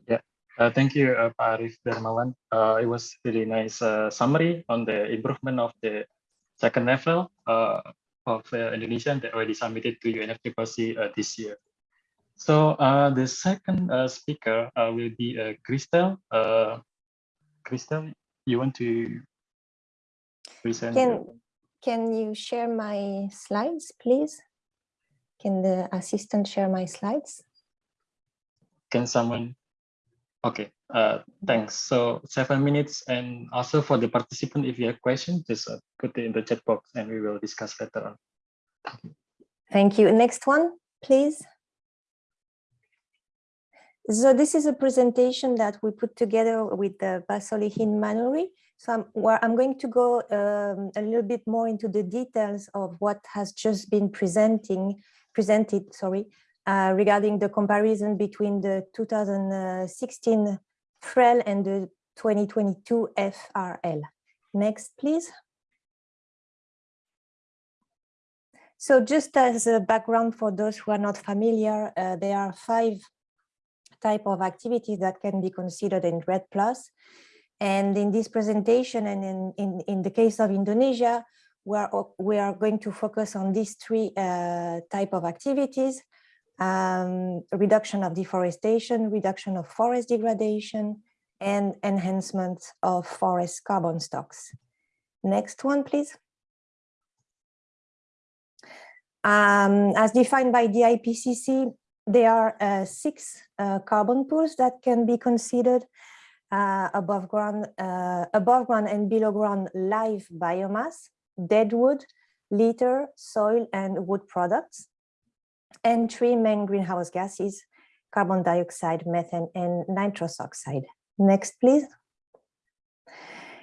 E: Yeah, uh, thank you, uh, Pak Arif Darmawan. Uh, it was really nice uh, summary on the improvement of the second level uh, of uh, Indonesia that already submitted to UNFCCC uh, this year. So uh, the second uh, speaker uh, will be uh, Kristell. Uh, Kristell, you want to present?
G: Can, can you share my slides, please? Can the assistant share my slides?
E: Can someone? Okay, uh, thanks. So seven minutes and also for the participant, if you have questions, just uh, put it in the chat box and we will discuss later on.
G: Thank you. Next one, please. So this is a presentation that we put together with the Pak Solihin Manuri. So I'm, where I'm going to go um, a little bit more into the details of what has just been presenting, presented, sorry, uh, regarding the comparison between the 2016 FREL and the 2022 FRL. Next, please. So just as a background for those who are not familiar, uh, there are five type of activities that can be considered in REDD+. And in this presentation and in, in, in the case of Indonesia, we are, we are going to focus on these three uh, type of activities, um, reduction of deforestation, reduction of forest degradation, and enhancement of forest carbon stocks. Next one, please. Um, as defined by the IPCC, there are uh, six uh, carbon pools that can be considered uh, above ground, uh, above ground and below ground live biomass, dead wood, litter, soil, and wood products, and three main greenhouse gases, carbon dioxide, methane, and nitrous oxide. Next, please.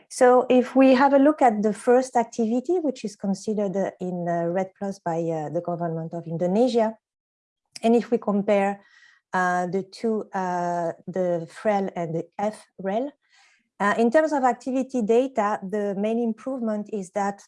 G: So if we have a look at the first activity, which is considered uh, in red REDD Plus by uh, the government of Indonesia, and if we compare uh, the two, uh, the FREL and the FREL, uh, in terms of activity data, the main improvement is that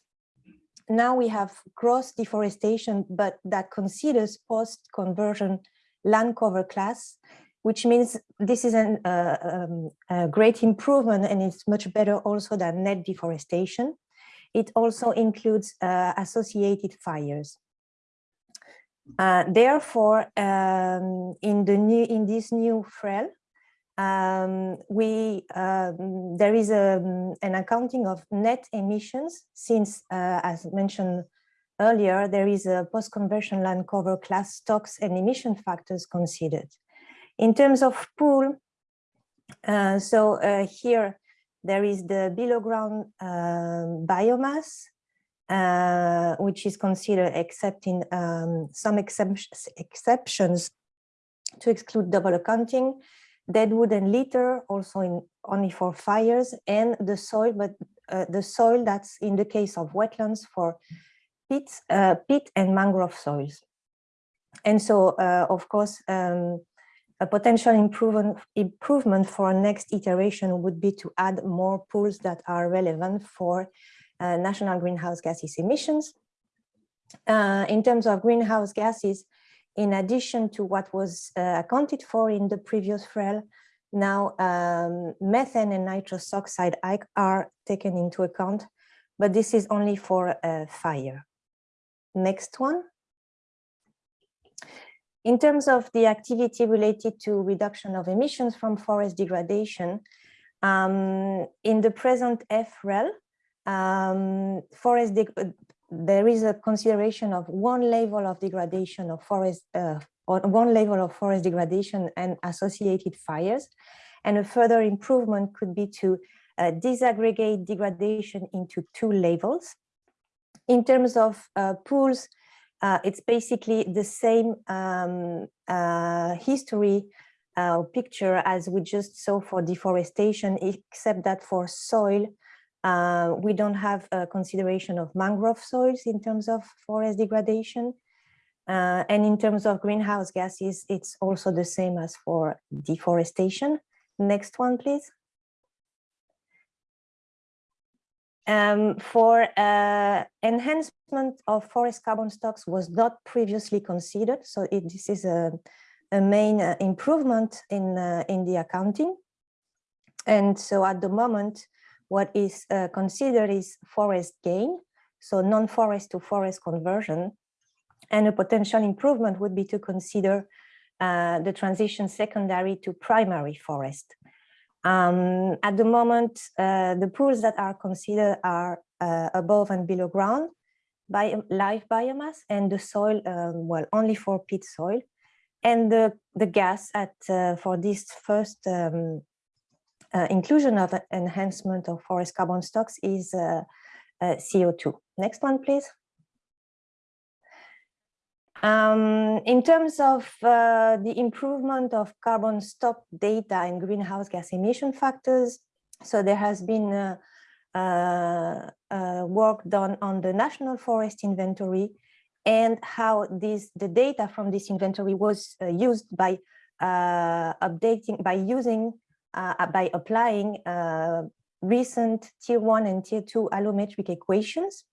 G: now we have gross deforestation, but that considers post-conversion land cover class, which means this is an, uh, um, a great improvement and it's much better also than net deforestation. It also includes uh, associated fires. Uh, therefore, um, in the new in this new FREL, um, we um, there is a, an accounting of net emissions since, uh, as mentioned earlier, there is a post-conversion land cover class stocks and emission factors considered. In terms of pool, uh, so uh, here there is the below ground um, biomass, uh, which is considered except in um, some exceptions to exclude double accounting, dead wood and litter also in only for fires and the soil, but uh, the soil that's in the case of wetlands for peat, uh, peat and mangrove soils. And so, uh, of course, um, a potential improvement, improvement for a next iteration would be to add more pools that are relevant for uh, national greenhouse gases emissions. Uh, in terms of greenhouse gases, in addition to what was uh, accounted for in the previous FREL, now um, methane and nitrous oxide are taken into account, but this is only for uh, fire. Next one. In terms of the activity related to reduction of emissions from forest degradation, um, in the present FREL, um, forest there is a consideration of one level of degradation of forest, uh, or one level of forest degradation and associated fires. And a further improvement could be to uh, disaggregate degradation into two levels. In terms of uh, pools, uh, it's basically the same um, uh, history uh, picture as we just saw for deforestation, except that for soil, uh, we don't have a consideration of mangrove soils in terms of forest degradation. Uh, and in terms of greenhouse gases, it's also the same as for deforestation. Next one, please. Um, for uh, enhancement of forest carbon stocks was not previously considered. So it, this is a, a main uh, improvement in, uh, in the accounting. And so at the moment, what is uh, considered is forest gain, so non-forest to forest conversion. And a potential improvement would be to consider uh, the transition secondary to primary forest. Um, at the moment, uh, the pools that are considered are uh, above and below ground by live biomass and the soil, um, well, only for peat soil. And the, the gas at uh, for this first um, uh, inclusion of enhancement of forest carbon stocks is uh, uh, CO2. Next one, please. Um, in terms of uh, the improvement of carbon stock data and greenhouse gas emission factors, so there has been uh, uh, work done on the national forest inventory and how this the data from this inventory was used by updating by using by applying recent tier one and tier two allometric equations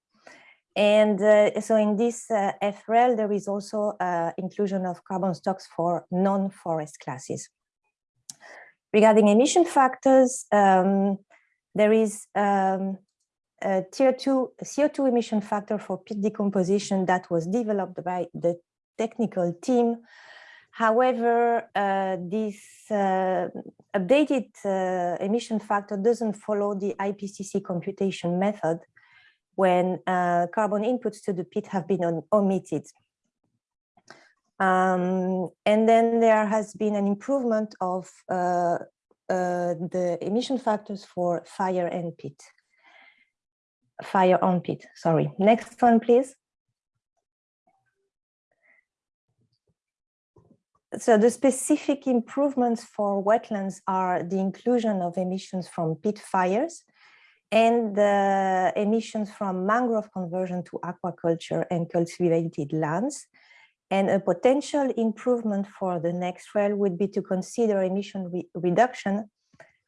G: and uh, so in this uh, FREL, there is also uh, inclusion of carbon stocks for non-forest classes. Regarding emission factors, um, there is um, a tier two CO2 emission factor for peat decomposition that was developed by the technical team. However, uh, this uh, updated uh, emission factor doesn't follow the IPCC computation method when uh, carbon inputs to the peat have been omitted. Um, and then there has been an improvement of uh, uh, the emission factors for fire and peat. Fire on peat, sorry. Next one, please. So the specific improvements for wetlands are the inclusion of emissions from peat fires and the emissions from mangrove conversion to aquaculture and cultivated lands. And a potential improvement for the next rail would be to consider emission re reduction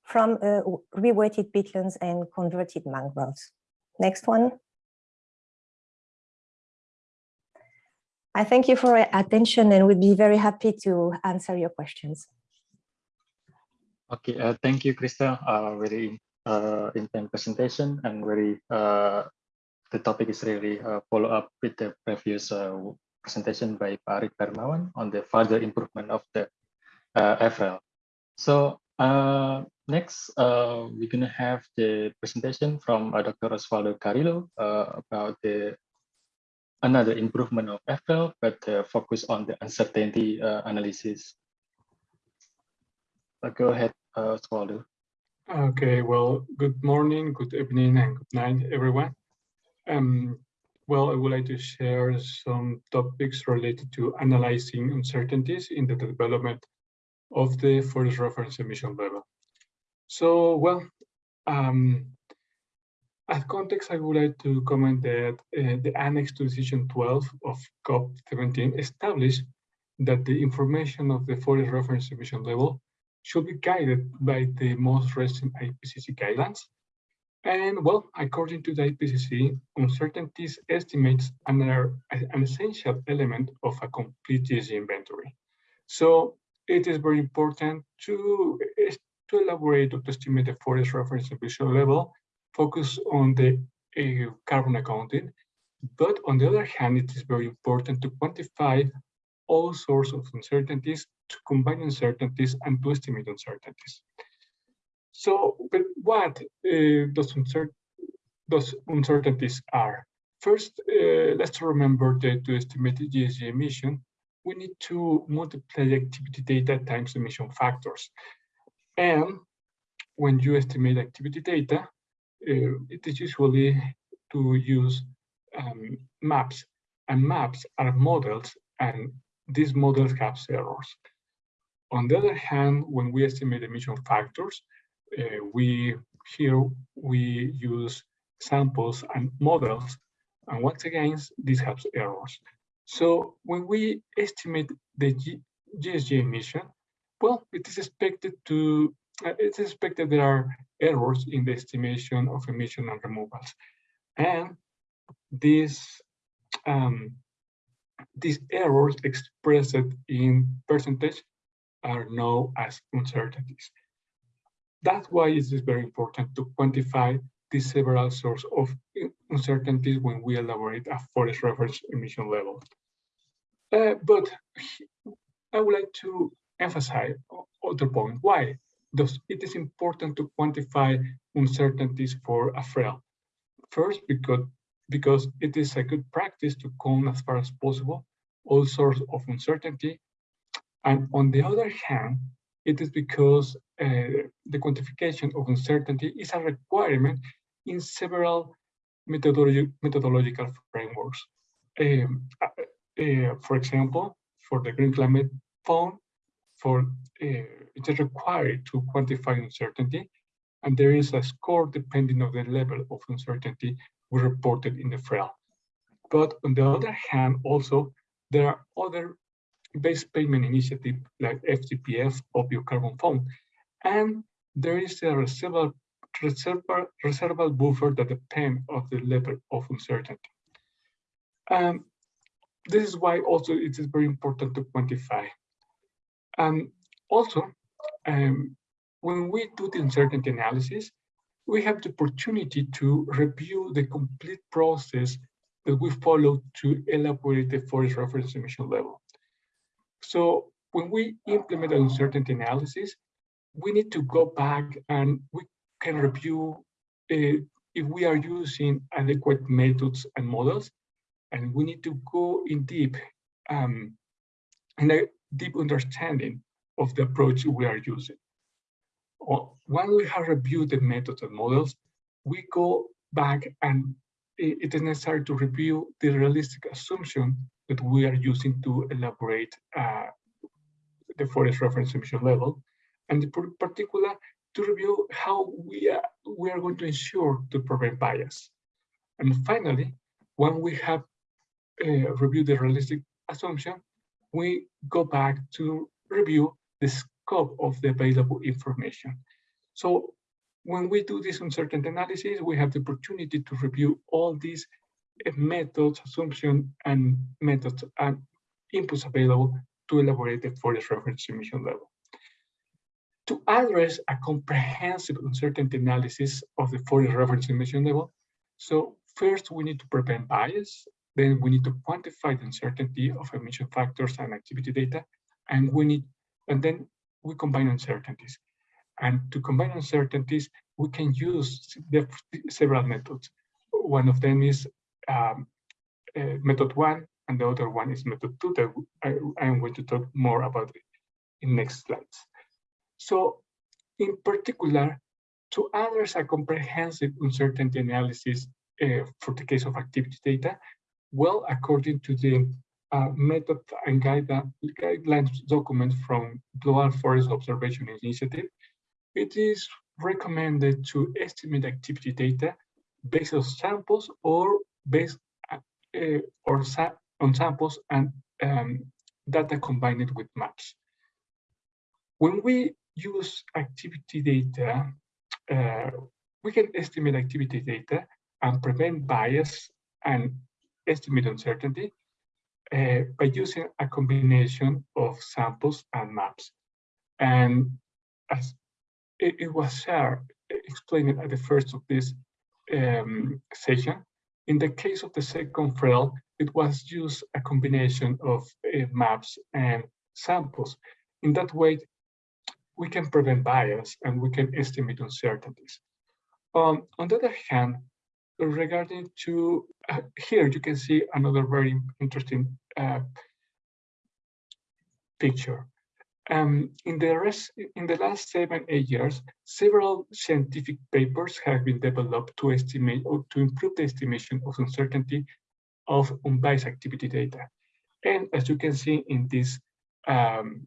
G: from uh, rewetted peatlands and converted mangroves. Next one. I thank you for your attention and would be very happy to answer your questions.
E: Okay, uh, thank you, Kristell. Uh, very uh, intense presentation and very, uh, the topic is really uh, follow up with the previous uh, presentation by Pak Arif Darmawan on the further improvement of the uh. So next, we're to have the presentation from Dr. Osvaldo Carrillo about the another improvement of FRL, but uh, focus on the uncertainty uh, analysis. Uh, go ahead, uh.
H: Okay, well, good morning, good evening, and good night, everyone. Um, well, I would like to share some topics related to analyzing uncertainties in the development of the forest reference emission level. So, well, um, as context, I would like to comment that uh, the Annex to Decision 12 of COP17 established that the information of the forest reference emission level should be guided by the most recent IPCC guidelines. And well, according to the IPCC, uncertainties estimates are an essential element of a complete GHG inventory. So it is very important to, to elaborate or to estimate the forest reference emission level, focus on the uh, carbon accounting. But on the other hand, it is very important to quantify all sorts of uncertainties, to combine uncertainties and to estimate uncertainties. So, but what uh, those, uncer those uncertainties are? First, uh, let's remember that to estimate the GHG emission, we need to multiply activity data times emission factors. And when you estimate activity data, it is usually to use um, maps. And maps are models, and these models have errors. On the other hand, when we estimate emission factors, uh, we here we use samples and models, and once again, this has errors. So when we estimate the G GHG emission, well, it is expected to uh, it's expected there are errors in the estimation of emission and removals, and these um, these errors expressed in percentage are known as uncertainties. That's why it is very important to quantify the several sources of uncertainties when we elaborate a forest reference emission level. Uh, but I would like to emphasize other point. Why? Thus, it is important to quantify uncertainties for a FREL. First, because, because it is a good practice to count as far as possible all sorts of uncertainty. And on the other hand, it is because uh, the quantification of uncertainty is a requirement in several methodological frameworks. Um, uh, uh, for example, for the Green Climate Fund, for uh, it is required to quantify uncertainty, and there is a score depending on the level of uncertainty we reported in the FREL. But on the other hand, also, there are other base payment initiative like FCPF or Biocarbon Fund, and there is a reservable, reservable buffer that depends on the level of uncertainty. Um, this is why also it is very important to quantify. And also, um, when we do the uncertainty analysis, we have the opportunity to review the complete process that we follow to elaborate the forest reference emission level. So when we implement an uncertainty analysis, we need to go back and we can review uh, if we are using adequate methods and models, and we need to go in deep um, in a deep understanding of the approach we are using. When we have reviewed the methods and models, we go back and it is necessary to review the realistic assumption that we are using to elaborate uh, the forest reference emission level, and in particular to review how we are, we are going to ensure to prevent bias. And finally, when we have uh, reviewed the realistic assumption, we go back to review the scope of the available information. So when we do this uncertainty analysis, we have the opportunity to review all these uh, methods, assumption, and methods and inputs available to elaborate the forest reference emission level. To address a comprehensive uncertainty analysis of the forest reference emission level, so first we need to prevent bias, then we need to quantify the uncertainty of emission factors and activity data, and we need, and then we combine uncertainties. And to combine uncertainties, we can use several methods. One of them is um, uh, method one, and the other one is method two that I, I am going to talk more about in next slides. So in particular, to address a comprehensive uncertainty analysis uh, for the case of activity data, well, according to the uh, method and guide, guidelines document from Global Forest Observation Initiative, it is recommended to estimate activity data based on samples or based uh, or sa on samples and um, data combined with maps. When we use activity data, uh, we can estimate activity data and prevent bias and estimate uncertainty uh, by using a combination of samples and maps. And as it, it was shared, explained at the first of this um, session, in the case of the second FREL, it was used a combination of uh, maps and samples. In that way, we can prevent bias and we can estimate uncertainties. Um, on the other hand, regarding to uh, here, you can see another very interesting uh, picture. Um, in the rest, in the last seven, eight years, several scientific papers have been developed to estimate or to improve the estimation of uncertainty of unbiased activity data. And as you can see in these um,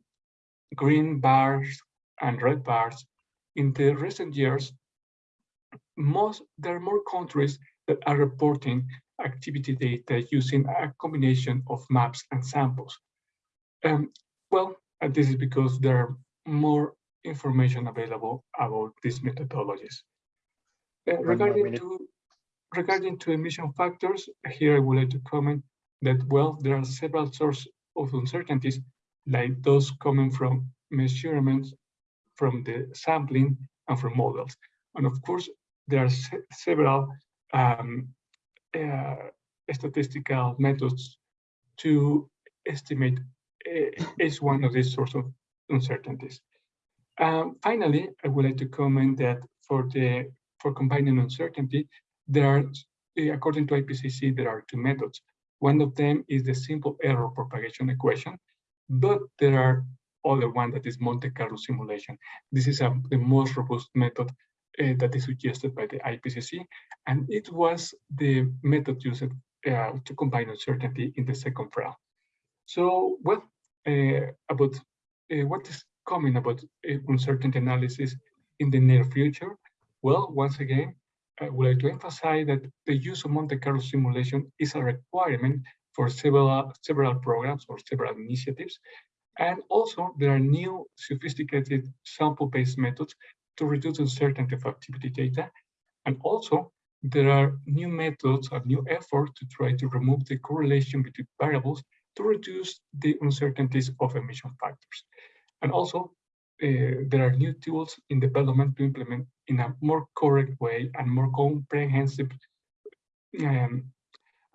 H: green bars and red bars, in the recent years, most there are more countries that are reporting activity data using a combination of maps and samples. Um, well, and this is because there are more information available about these methodologies. Uh, regarding to regarding to emission factors, here I would like to comment that well, there are several sources of uncertainties, like those coming from measurements, from the sampling, and from models. And of course, there are se several um, uh, statistical methods to estimate uh, is one of these sorts of uncertainties. Um, finally, I would like to comment that for the for combining uncertainty, there are, uh, according to IPCC, there are two methods. One of them is the simple error propagation equation, but there are other one that is Monte Carlo simulation. This is a, the most robust method uh, that is suggested by the IPCC, and it was the method used uh, to combine uncertainty in the second round. So what uh, about uh, what is coming about uh, uncertainty analysis in the near future? Well, once again, I would like to emphasize that the use of Monte Carlo simulation is a requirement for several, several programs or several initiatives. And also there are new sophisticated sample-based methods to reduce uncertainty of activity data. And also there are new methods and new efforts to try to remove the correlation between variables to reduce the uncertainties of emission factors. And also uh, there are new tools in development to implement in a more correct way and more comprehensive um,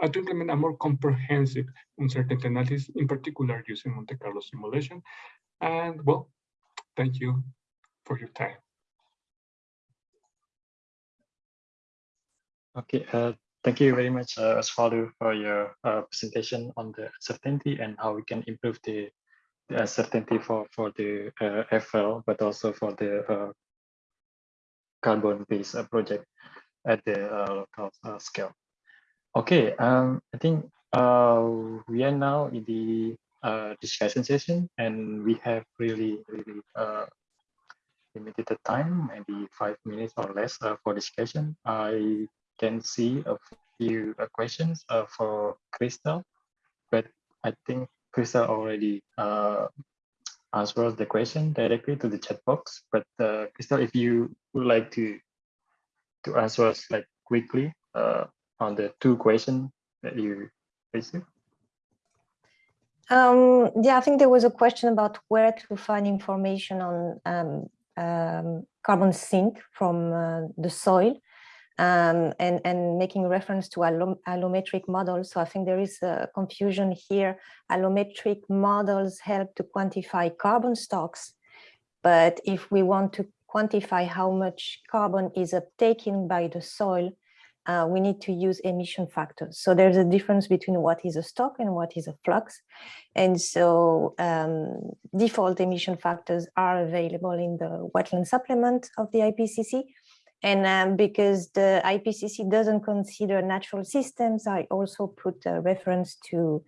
H: uh, to implement a more comprehensive uncertainty analysis, in particular using Monte Carlo simulation. And well, thank you for your time.
E: Okay, uh, thank you very much, uh, Osvaldo, for your uh, presentation on the uncertainty and how we can improve the, the uncertainty for, for the uh, FL, but also for the uh, carbon-based uh, project at the uh, local scale. Okay, um, I think we are now in the discussion session and we have really, really limited time, maybe five minutes or less for discussion. I can see a few questions uh, for Kristell, but I think Kristell already uh, answered the question directly to the chat box. But uh, Kristell, if you would like to to answer us like quickly on the two questions that you received.
G: Um, yeah, I think there was a question about where to find information on um, um, carbon sink from uh, the soil um, and, and making reference to allom allometric models. So I think there is a confusion here. Allometric models help to quantify carbon stocks, but if we want to quantify how much carbon is uptaken by the soil, uh, we need to use emission factors. So there's a difference between what is a stock and what is a flux. And so um, default emission factors are available in the wetland supplement of the IPCC. And um, because the IPCC doesn't consider natural systems, I also put a reference to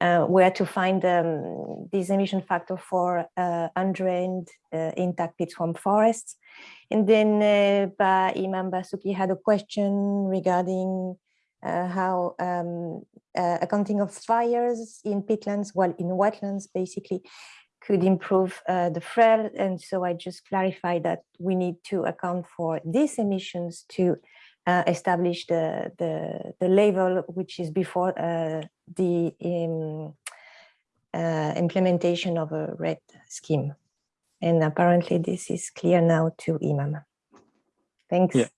G: uh, where to find um, this emission factor for uh, undrained uh, intact peat swamp forests. And then uh, Imam Basuki had a question regarding uh, how um, uh, accounting of fires in peatlands, well, in wetlands, basically, could improve uh, the FREL. And so I just clarified that we need to account for these emissions to uh, establish the, the, the level which is before uh, the um, uh, implementation of a REDD scheme. And apparently this is clear now to Imam. Thanks.
E: Yeah.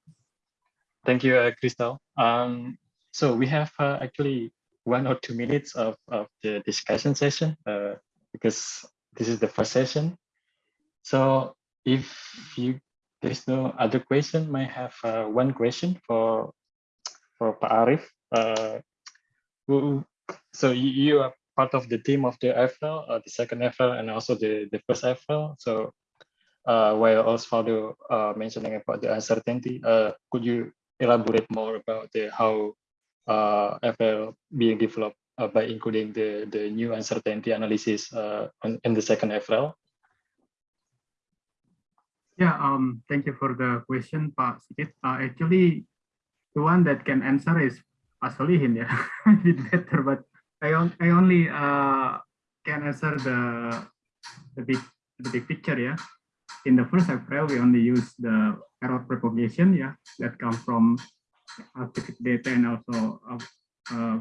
E: Thank you, uh, Kristell. Um, so we have uh, actually one or two minutes of, of the discussion session uh, because this is the first session. So if you there's no other question, might have uh, one question for for Pak Arif. Uh, who, so you, you are part of the team of the FL, uh, the second FL, and also the, the first FL. So uh, while Osvaldo uh, mentioning about the uncertainty, uh, could you elaborate more about the how uh, FL being developed uh, by including the, the new uncertainty analysis uh, in, in the second FL?
F: Yeah, um, thank you for the question, Pak Sigit. Uh, actually, the one that can answer is Pak Solihin, yeah, *laughs* a bit better, but I, on, I only uh, can answer the, the big the big picture, yeah. In the first FREL, we only use the error propagation, yeah, that comes from artificial data and also uh, uh,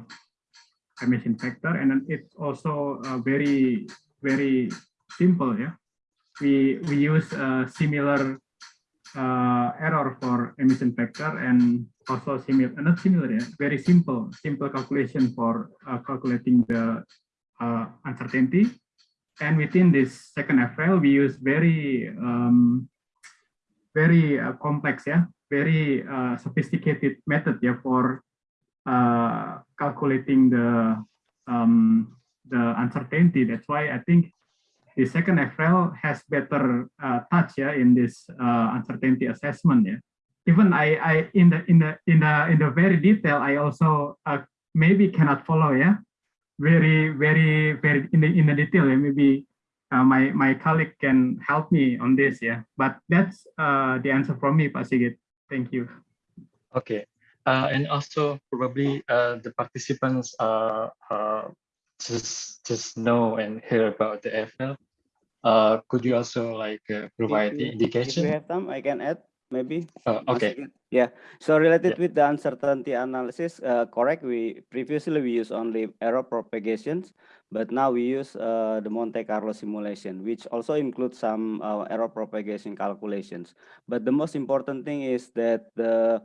F: emission factor, and then it's also uh, very very simple, yeah. We we use a similar uh, error for emission factor and also similar not similar yeah, very simple simple calculation for uh, calculating the uh, uncertainty. And within this second FL we use very um, very uh, complex yeah. Very uh, sophisticated method yeah for uh, calculating the um, the uncertainty. That's why I think the second FRL has better uh, touch yeah in this uh, uncertainty assessment yeah. Even I I in the in the in the in the very detail I also uh, maybe cannot follow yeah. Very very very in the in the detail yeah. Maybe uh, my my colleague can help me on this yeah. But that's uh, the answer from me Pak Sigit. Thank you.
E: Okay and also probably uh, the participants uh, uh, just just know and hear about the FL, uh, could you also like uh, provide the indication?
I: If we have time, I can add maybe.
E: Uh, okay.
I: Yeah. So related
E: Yeah.
I: with the uncertainty analysis, uh, correct. We previously we use only error propagations, but now we use uh, the Monte Carlo simulation, which also includes some uh, error propagation calculations. But the most important thing is that the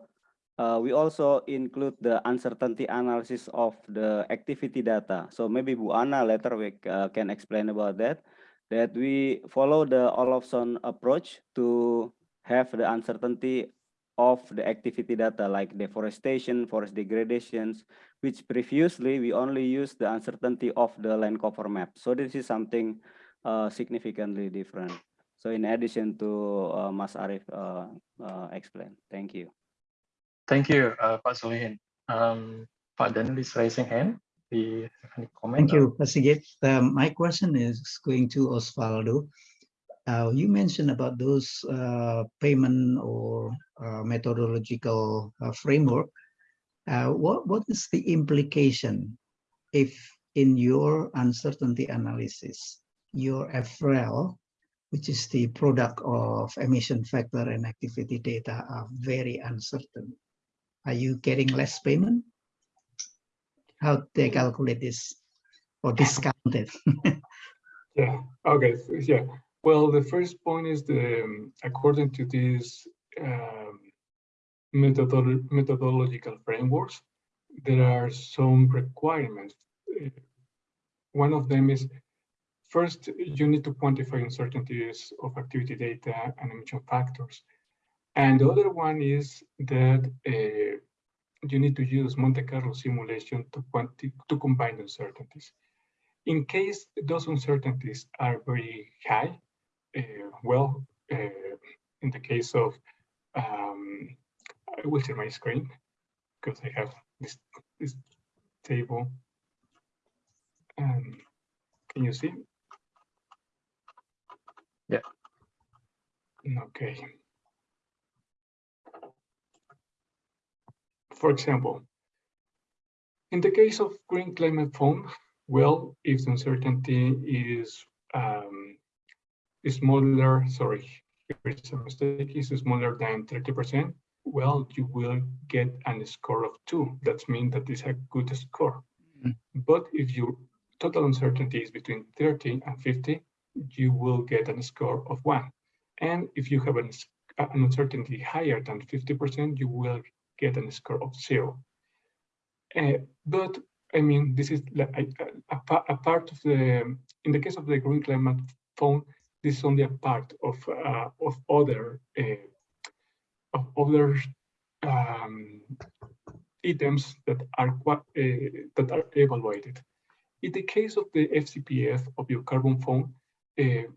I: uh, we also include the uncertainty analysis of the activity data. So maybe Bu Anna later we uh, can explain about that. That we follow the Olofsson approach to have the uncertainty of the activity data like deforestation, forest degradations, which previously we only use the uncertainty of the land cover map. So this is something uh, significantly different. So in addition to uh, Mas Arif uh, uh, explained, thank you.
E: Thank you, uh, Pak Solihin. Um, Pak Daniel is raising hand. Do you have any comment?
B: Thank you, Pak Sigit. Um, my question is going to Osvaldo. Uh, you mentioned about those uh, payment or uh, methodological uh, framework. Uh, what what is the implication if in your uncertainty analysis your FREL, which is the product of emission factor and activity data, are very uncertain? Are you getting less payment? How they calculate this or discount it? *laughs*
H: Yeah, okay, yeah. Well, the first point is the, um, according to these um, methodolo- methodological frameworks, there are some requirements. Uh, One of them is, first, you need to quantify uncertainties of activity data and emission factors. And the other one is that uh, you need to use Monte Carlo simulation to quanti to combine uncertainties. In case those uncertainties are very high, uh, well, uh, in the case of, um, I will share my screen because I have this, this table. Um, can you see?
E: Yeah.
H: Okay. For example, in the case of green climate fund, well, if the uncertainty is um, is smaller, sorry, here's a mistake, is smaller than 30%, well, you will get a score of two. That means that is a good score.
B: Mhm.
H: But if your total uncertainty is between 30 and 50, you will get a score of one. And if you have an, an uncertainty higher than 50%, you will get a score of zero. Uh, but I mean, this is a, a, a part of the, in the case of the green climate fund, this is only a part of, uh, of other, uh, of other um, items that are, qua- uh, that are evaluated. In the case of the FCPF of your carbon fund, uh,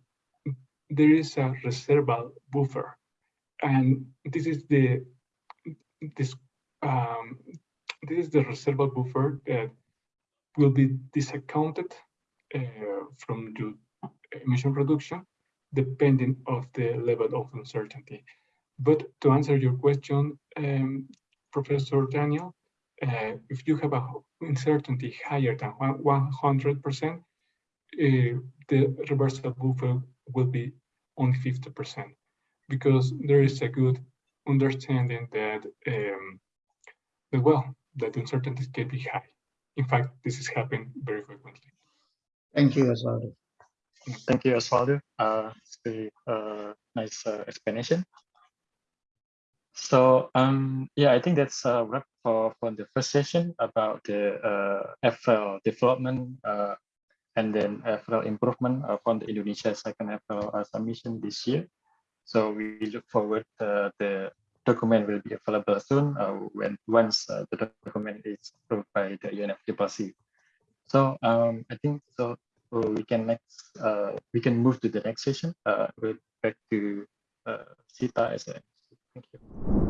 H: there is a reversal buffer. And this is the, this, um, this is the reversal buffer that will be discounted uh, from your emission reduction, depending of the level of uncertainty. But to answer your question, um, Professor Daniel, uh, if you have a uncertainty higher than 100%, uh, the reversible buffer will be only 50% because there is a good understanding that, um, that well, that uncertainties can be high. In fact, this is happening very frequently.
B: Thank you, Osvaldo.
E: Thank you, Osvaldo. Uh, it's very uh, nice uh, explanation. So um, yeah, I think that's a wrap for, for the first session about the uh, FL development uh, and then FL improvement uh, from the Indonesia second FL uh, submission this year. So we look forward uh, the document will be available soon uh, when once uh, the document is approved by the UNFCCC. So um, I think so we can next we can move to the next session. We'll back to Sita as a thank you.